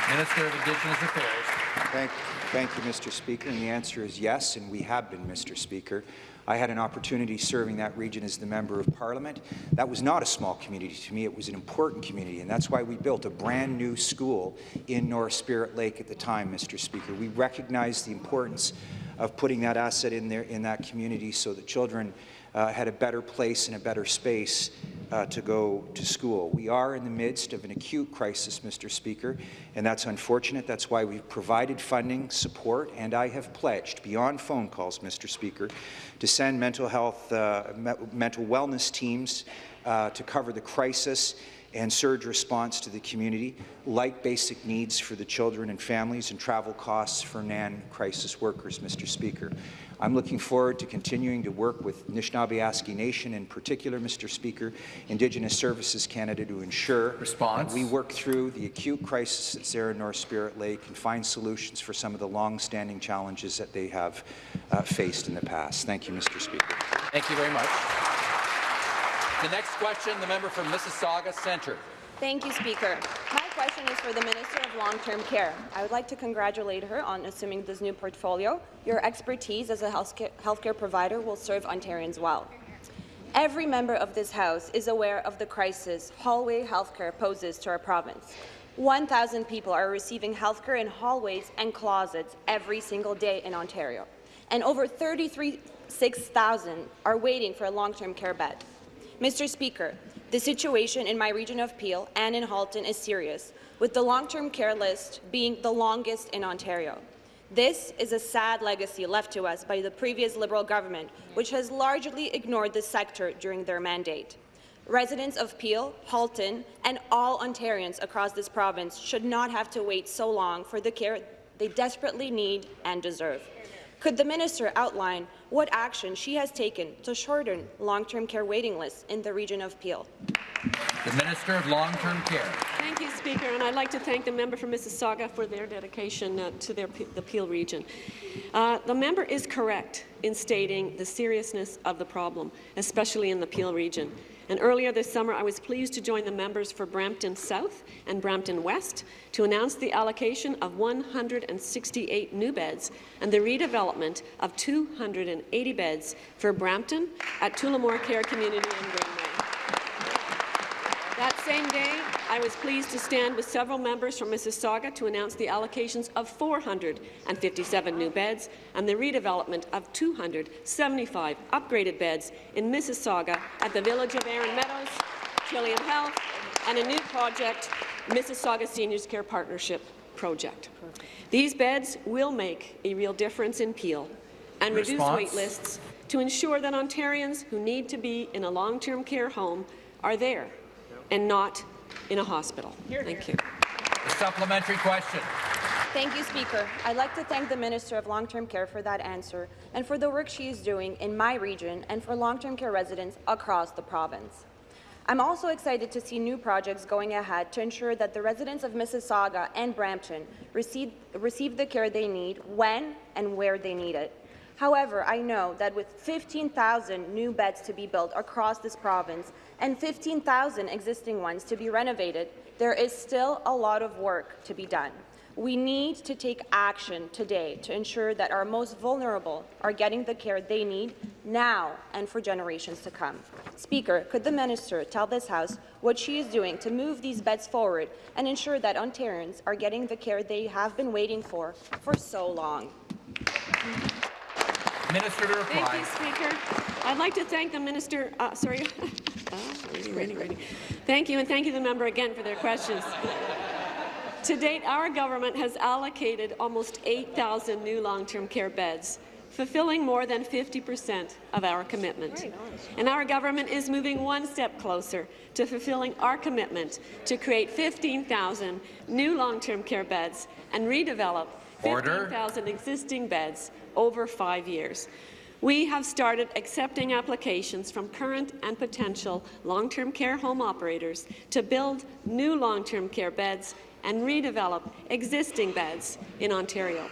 Minister of Indigenous Affairs.
Thank, thank you, Mr. Speaker. And the answer is yes, and we have been, Mr. Speaker. I had an opportunity serving that region as the Member of Parliament. That was not a small community to me, it was an important community, and that's why we built a brand new school in North Spirit Lake at the time, Mr. Speaker. We recognized the importance of putting that asset in there in that community so that children uh, had a better place and a better space uh, to go to school. We are in the midst of an acute crisis, Mr. Speaker, and that's unfortunate. That's why we've provided funding, support, and I have pledged, beyond phone calls, Mr. Speaker, to send mental health, uh, me mental wellness teams uh, to cover the crisis and surge response to the community, like basic needs for the children and families and travel costs for NAN crisis workers, Mr. Speaker. I'm looking forward to continuing to work with Anishinaabe Nation, in particular, Mr. Speaker, Indigenous Services Canada, to ensure
Response.
we work through the acute crisis that's there in North Spirit Lake and find solutions for some of the long-standing challenges that they have uh, faced in the past. Thank you, Mr. Speaker.
Thank you very much. The next question, the member from Mississauga Centre.
Thank you, Speaker. My question is for the Minister of Long-Term Care. I would like to congratulate her on assuming this new portfolio. Your expertise as a healthcare provider will serve Ontarians well. Every member of this House is aware of the crisis hallway healthcare poses to our province. 1,000 people are receiving healthcare in hallways and closets every single day in Ontario, and over 36,000 are waiting for a long-term care bed. Mr. Speaker, the situation in my region of Peel and in Halton is serious, with the long-term care list being the longest in Ontario. This is a sad legacy left to us by the previous Liberal government, which has largely ignored the sector during their mandate. Residents of Peel, Halton, and all Ontarians across this province should not have to wait so long for the care they desperately need and deserve. Could the minister outline what action she has taken to shorten long-term care waiting lists in the region of Peel?
The Minister of Long-Term Care.
Thank you, Speaker, and I'd like to thank the member from Mississauga for their dedication uh, to their, the Peel region. Uh, the member is correct in stating the seriousness of the problem, especially in the Peel region. And earlier this summer, I was pleased to join the members for Brampton South and Brampton West to announce the allocation of 168 new beds and the redevelopment of 280 beds for Brampton at Tullamore Care Community in Greenway. That same day, I was pleased to stand with several members from Mississauga to announce the allocations of 457 new beds and the redevelopment of 275 upgraded beds in Mississauga at the Village of Erin Meadows, Trillium Health, and a new project, Mississauga Seniors Care Partnership Project. These beds will make a real difference in Peel and Response. reduce wait lists to ensure that Ontarians who need to be in a long-term care home are there and not in a hospital. Thank you.
A supplementary question.
Thank you, Speaker. I'd like to thank the Minister of Long-Term Care for that answer and for the work she is doing in my region and for long-term care residents across the province. I'm also excited to see new projects going ahead to ensure that the residents of Mississauga and Brampton receive, receive the care they need when and where they need it. However, I know that with 15,000 new beds to be built across this province and 15,000 existing ones to be renovated, there is still a lot of work to be done. We need to take action today to ensure that our most vulnerable are getting the care they need now and for generations to come. Speaker, could the minister tell this House what she is doing to move these beds forward and ensure that Ontarians are getting the care they have been waiting for for so long?
Minister to reply.
Thank you, Speaker. I'd like to thank the minister. Uh, sorry. [LAUGHS] oh, ready, ready, ready. Thank you, and thank you, the member again for their questions. To date, our government has allocated almost 8,000 new long-term care beds, fulfilling more than 50 percent of our commitment. And our government is moving one step closer to fulfilling our commitment to create 15,000 new long-term care beds and redevelop 15,000 existing beds over five years. We have started accepting applications from current and potential long-term care home operators to build new long-term care beds and redevelop existing beds in Ontario.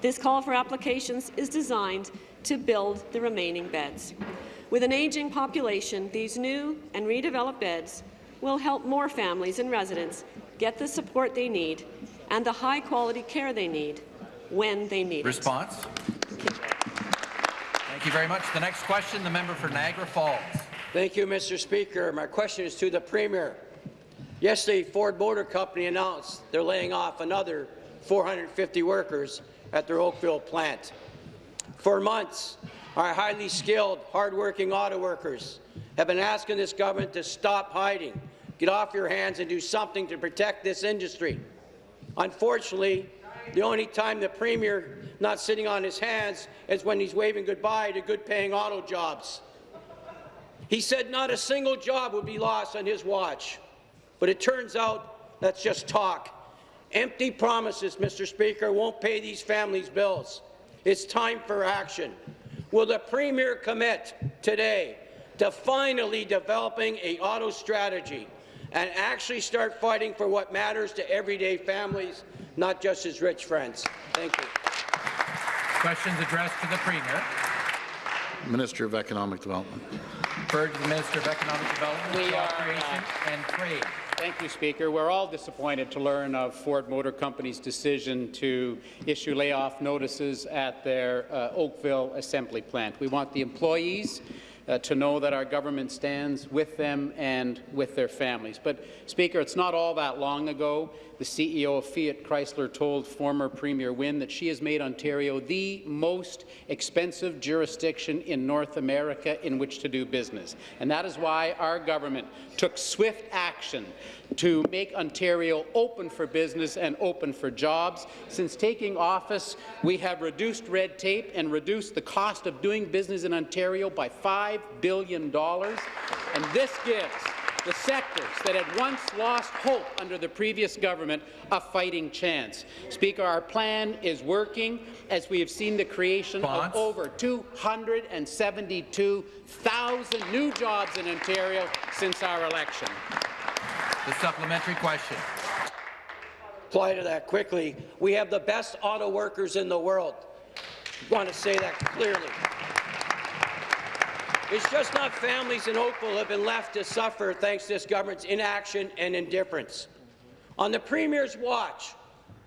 This call for applications is designed to build the remaining beds. With an aging population, these new and redeveloped beds will help more families and residents get the support they need and the high-quality care they need when they need
Response? Thank you very much. The next question, the member for Niagara Falls.
Thank you, Mr. Speaker. My question is to the Premier. Yesterday, Ford Motor Company announced they're laying off another 450 workers at their Oakville plant. For months, our highly skilled, hardworking auto workers have been asking this government to stop hiding, get off your hands and do something to protect this industry. Unfortunately, the only time the Premier not sitting on his hands is when he's waving goodbye to good-paying auto jobs. He said not a single job would be lost on his watch, but it turns out that's just talk. Empty promises, Mr. Speaker, won't pay these families' bills. It's time for action. Will the Premier commit today to finally developing a auto strategy and actually start fighting for what matters to everyday families, not just his rich friends? Thank you.
Questions addressed to the Premier.
Minister of Economic Development.
Referred to the Minister of Economic Development,
We
Job
are, uh,
and Trade.
Thank you, Speaker. We're all disappointed to learn of Ford Motor Company's decision to issue layoff notices at their uh, Oakville assembly plant. We want the employees uh, to know that our government stands with them and with their families. But, Speaker, it's not all that long ago the CEO of Fiat Chrysler told former Premier Wynne that she has made Ontario the most expensive jurisdiction in North America in which to do business. And that is why our government took swift action to make Ontario open for business and open for jobs. Since taking office, we have reduced red tape and reduced the cost of doing business in Ontario by $5 billion. And this gives the sectors that had once lost hope under the previous government a fighting chance. Speaker, our plan is working as we have seen the creation
Response?
of over 272,000 new jobs in Ontario since our election.
The supplementary question.
Apply to that quickly. We have the best auto workers in the world. want to say that clearly. It's just not families in Oakville have been left to suffer thanks to this government's inaction and indifference. On the Premier's watch,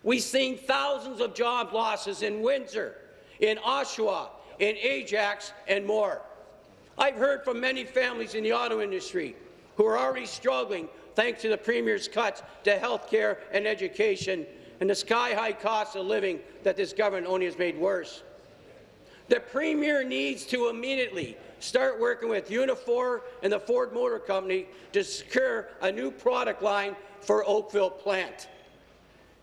we've seen thousands of job losses in Windsor, in Oshawa, in Ajax, and more. I've heard from many families in the auto industry who are already struggling thanks to the Premier's cuts to health care and education and the sky-high cost of living that this government only has made worse. The Premier needs to immediately start working with Unifor and the Ford Motor Company to secure a new product line for Oakville plant.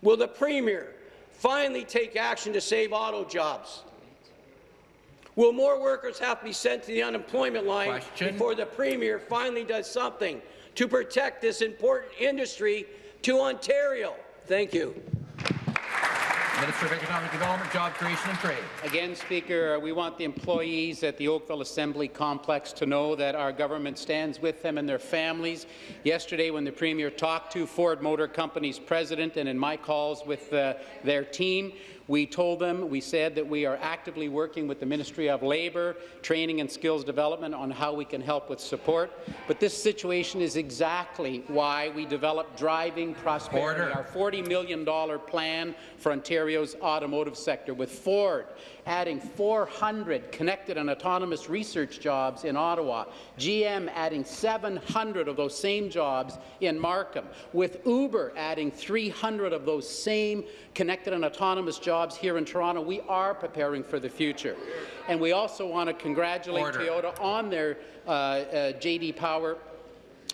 Will the Premier finally take action to save auto jobs? Will more workers have to be sent to the unemployment line
Question.
before the Premier finally does something to protect this important industry to Ontario? Thank you.
Minister of Economic Development, Job Creation and Trade.
Again, Speaker, uh, we want the employees at the Oakville Assembly Complex to know that our government stands with them and their families. Yesterday, when the Premier talked to Ford Motor Company's president and in my calls with uh, their team, we told them, we said that we are actively working with the Ministry of Labour, Training and Skills Development on how we can help with support. But this situation is exactly why we developed Driving Prosperity,
Order.
our $40 million plan for Ontario's automotive sector, with Ford adding 400 connected and autonomous research jobs in Ottawa, GM adding 700 of those same jobs in Markham, with Uber adding 300 of those same connected and autonomous jobs here in Toronto. We are preparing for the future. And we also want to congratulate
Order.
Toyota on their uh, uh, J.D. Power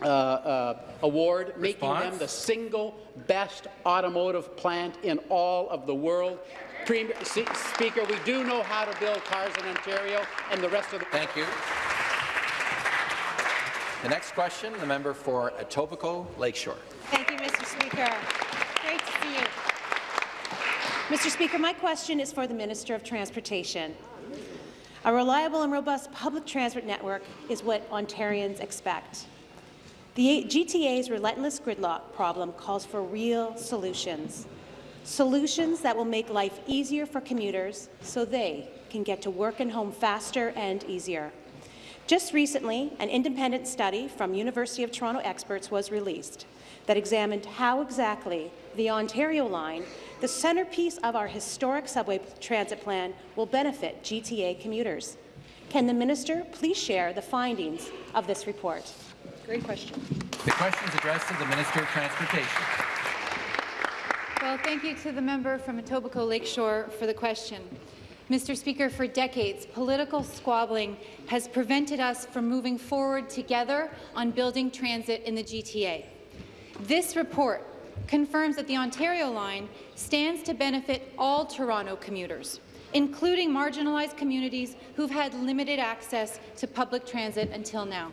uh, uh, award, making them the single best automotive plant in all of the world. Premier, Speaker, we do know how to build cars in Ontario and the rest of the...
Thank you. The next question, the member for Etobicoke Lakeshore.
Thank you, Mr. Speaker. Great to see you. Mr. Speaker, my question is for the Minister of Transportation. A reliable and robust public transit network is what Ontarians expect. The GTA's relentless gridlock problem calls for real solutions. Solutions that will make life easier for commuters so they can get to work and home faster and easier. Just recently, an independent study from University of Toronto experts was released that examined how exactly the Ontario line, the centerpiece of our historic subway transit plan, will benefit GTA commuters. Can the minister please share the findings of this report? Great question.
The question is addressed to the Minister of Transportation.
Well, thank you to the member from Etobicoke Lakeshore for the question. Mr. Speaker, for decades, political squabbling has prevented us from moving forward together on building transit in the GTA. This report confirms that the Ontario line stands to benefit all Toronto commuters, including marginalized communities who've had limited access to public transit until now.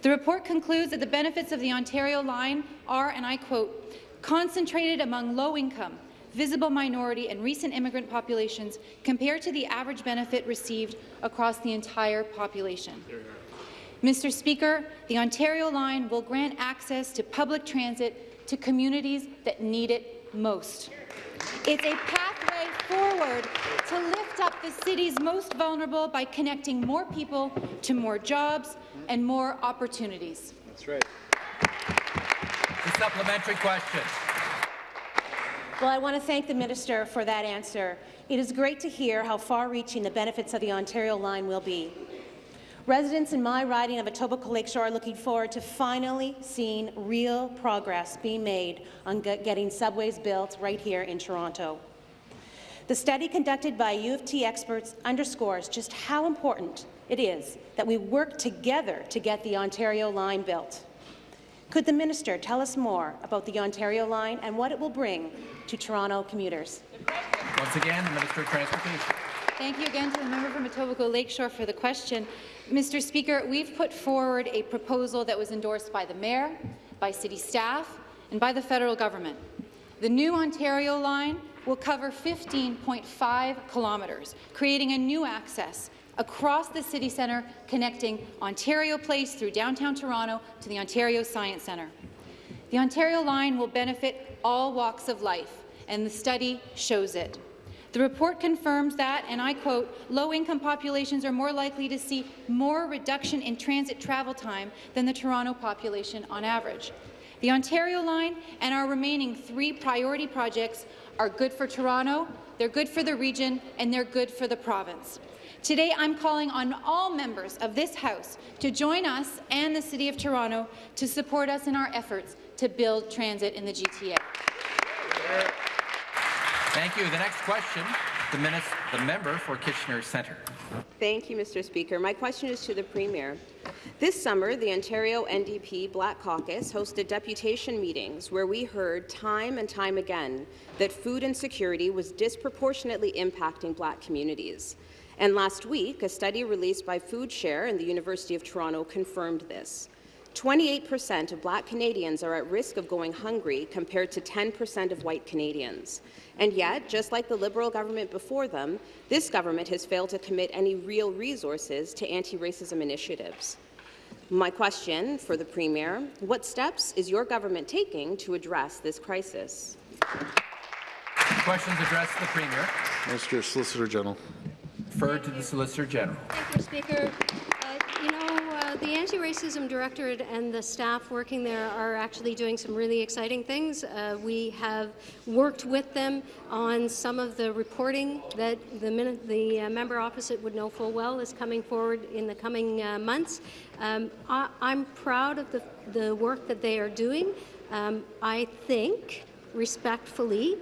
The report concludes that the benefits of the Ontario line are, and I quote, concentrated among low-income, visible minority and recent immigrant populations compared to the average benefit received across the entire population. Mr. Speaker, the Ontario line will grant access to public transit to communities that need it most. It's a pathway forward to lift up the city's most vulnerable by connecting more people to more jobs and more opportunities.
That's right.
The supplementary question.
Well, I want to thank the minister for that answer. It is great to hear how far-reaching the benefits of the Ontario line will be. Residents in my riding of Etobicoke Lakeshore are looking forward to finally seeing real progress being made on getting subways built right here in Toronto. The study conducted by U of T experts underscores just how important it is that we work together to get the Ontario line built. Could the minister tell us more about the Ontario line and what it will bring to Toronto commuters?
Once again, the Minister of Transportation.
Thank you again to the member from Etobicoke Lakeshore for the question. Mr. Speaker, we've put forward a proposal that was endorsed by the Mayor, by City staff, and by the federal government. The new Ontario line will cover 15.5 kilometres, creating a new access across the city centre connecting Ontario Place through downtown Toronto to the Ontario Science Centre. The Ontario line will benefit all walks of life, and the study shows it. The report confirms that, and I quote, low-income populations are more likely to see more reduction in transit travel time than the Toronto population on average. The Ontario line and our remaining three priority projects are good for Toronto, they're good for the region, and they're good for the province. Today, I'm calling on all members of this House to join us and the City of Toronto to support us in our efforts to build transit in the GTA.
Thank you. The next question, the, minis- the member for Kitchener Centre.
Thank you, Mr. Speaker. My question is to the Premier. This summer, the Ontario NDP Black Caucus hosted deputation meetings where we heard time and time again that food insecurity was disproportionately impacting Black communities. And last week, a study released by FoodShare and the University of Toronto confirmed this. 28% of Black Canadians are at risk of going hungry compared to 10% of white Canadians. And yet, just like the Liberal government before them, this government has failed to commit any real resources to anti-racism initiatives. My question for the Premier, what steps is your government taking to address this crisis?
Questions addressed to the Premier.
Mr. Solicitor General.
Referred to the Solicitor General.
Thank you, Speaker. Uh, you know, uh, the Anti-Racism Directorate and the staff working there are actually doing some really exciting things. Uh, we have worked with them on some of the reporting that the, the uh, member opposite would know full well is coming forward in the coming uh, months. Um, I, I'm proud of the, the work that they are doing. Um, I think, respectfully,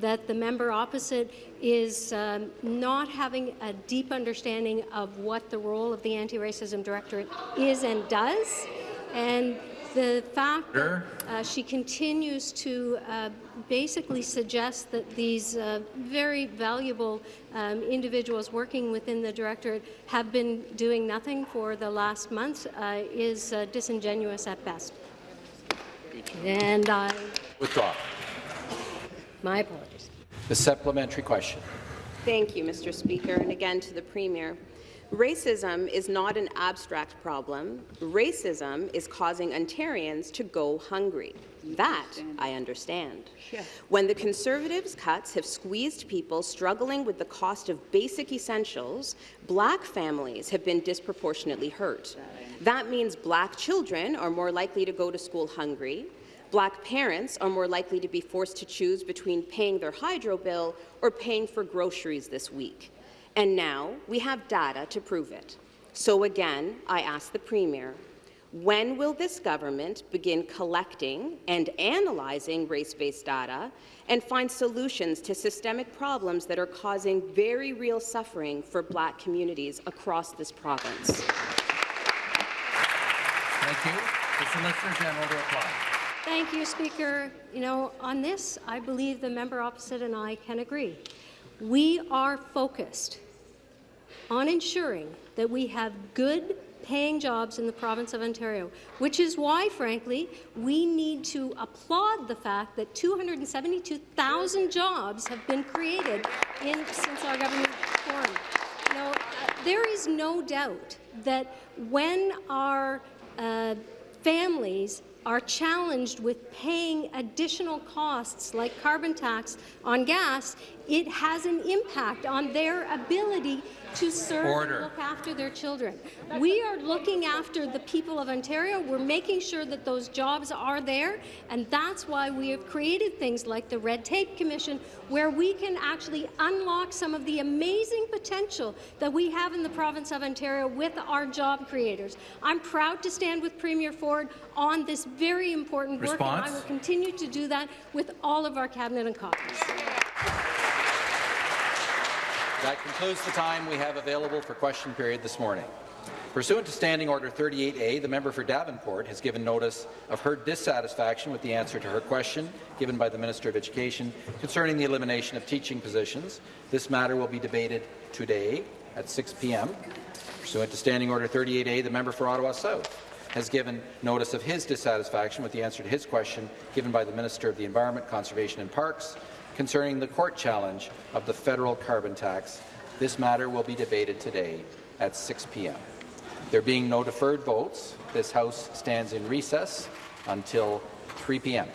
that the member opposite is um, not having a deep understanding of what the role of the Anti-Racism Directorate is and does. And The fact that uh, she continues to uh, basically suggest that these uh, very valuable um, individuals working within the directorate have been doing nothing for the last month uh, is uh, disingenuous at best. And I,
Withdraw.
My apologies.
The supplementary question.
Thank you, Mr. Speaker, and again to the Premier. Racism is not an abstract problem. Racism is causing Ontarians to go hungry. That I understand. When the Conservatives' cuts have squeezed people struggling with the cost of basic essentials, black families have been disproportionately hurt. That means black children are more likely to go to school hungry, Black parents are more likely to be forced to choose between paying their hydro bill or paying for groceries this week. And now we have data to prove it. So again, I ask the Premier, when will this government begin collecting and analyzing race-based data and find solutions to systemic problems that are causing very real suffering for Black communities across this province?
Thank you. The Solicitor General to reply.
Thank you, Speaker. You know, on this, I believe the member opposite and I can agree. We are focused on ensuring that we have good paying jobs in the province of Ontario, which is why, frankly, we need to applaud the fact that 272,000 jobs have been created in, since our government formed. Know, uh, there is no doubt that when our uh, families are challenged with paying additional costs like carbon tax on gas, it has an impact on their ability to serve
Order.
and look after their children. We are looking after the people of Ontario. We're making sure that those jobs are there, and that's why we have created things like the Red Tape Commission, where we can actually unlock some of the amazing potential that we have in the province of Ontario with our job creators. I'm proud to stand with Premier Ford on this very important work, and I will continue to do that with all of our cabinet and caucus.
That concludes the time we have available for question period this morning. Pursuant to Standing Order 38A, the member for Davenport has given notice of her dissatisfaction with the answer to her question given by the Minister of Education concerning the elimination of teaching positions. This matter will be debated today at 6 p.m. Pursuant to Standing Order 38A, the member for Ottawa South has given notice of his dissatisfaction with the answer to his question given by the Minister of the Environment, Conservation and Parks concerning the court challenge of the federal carbon tax. This matter will be debated today at 6 p.m. There being no deferred votes, this House stands in recess until 3 p.m.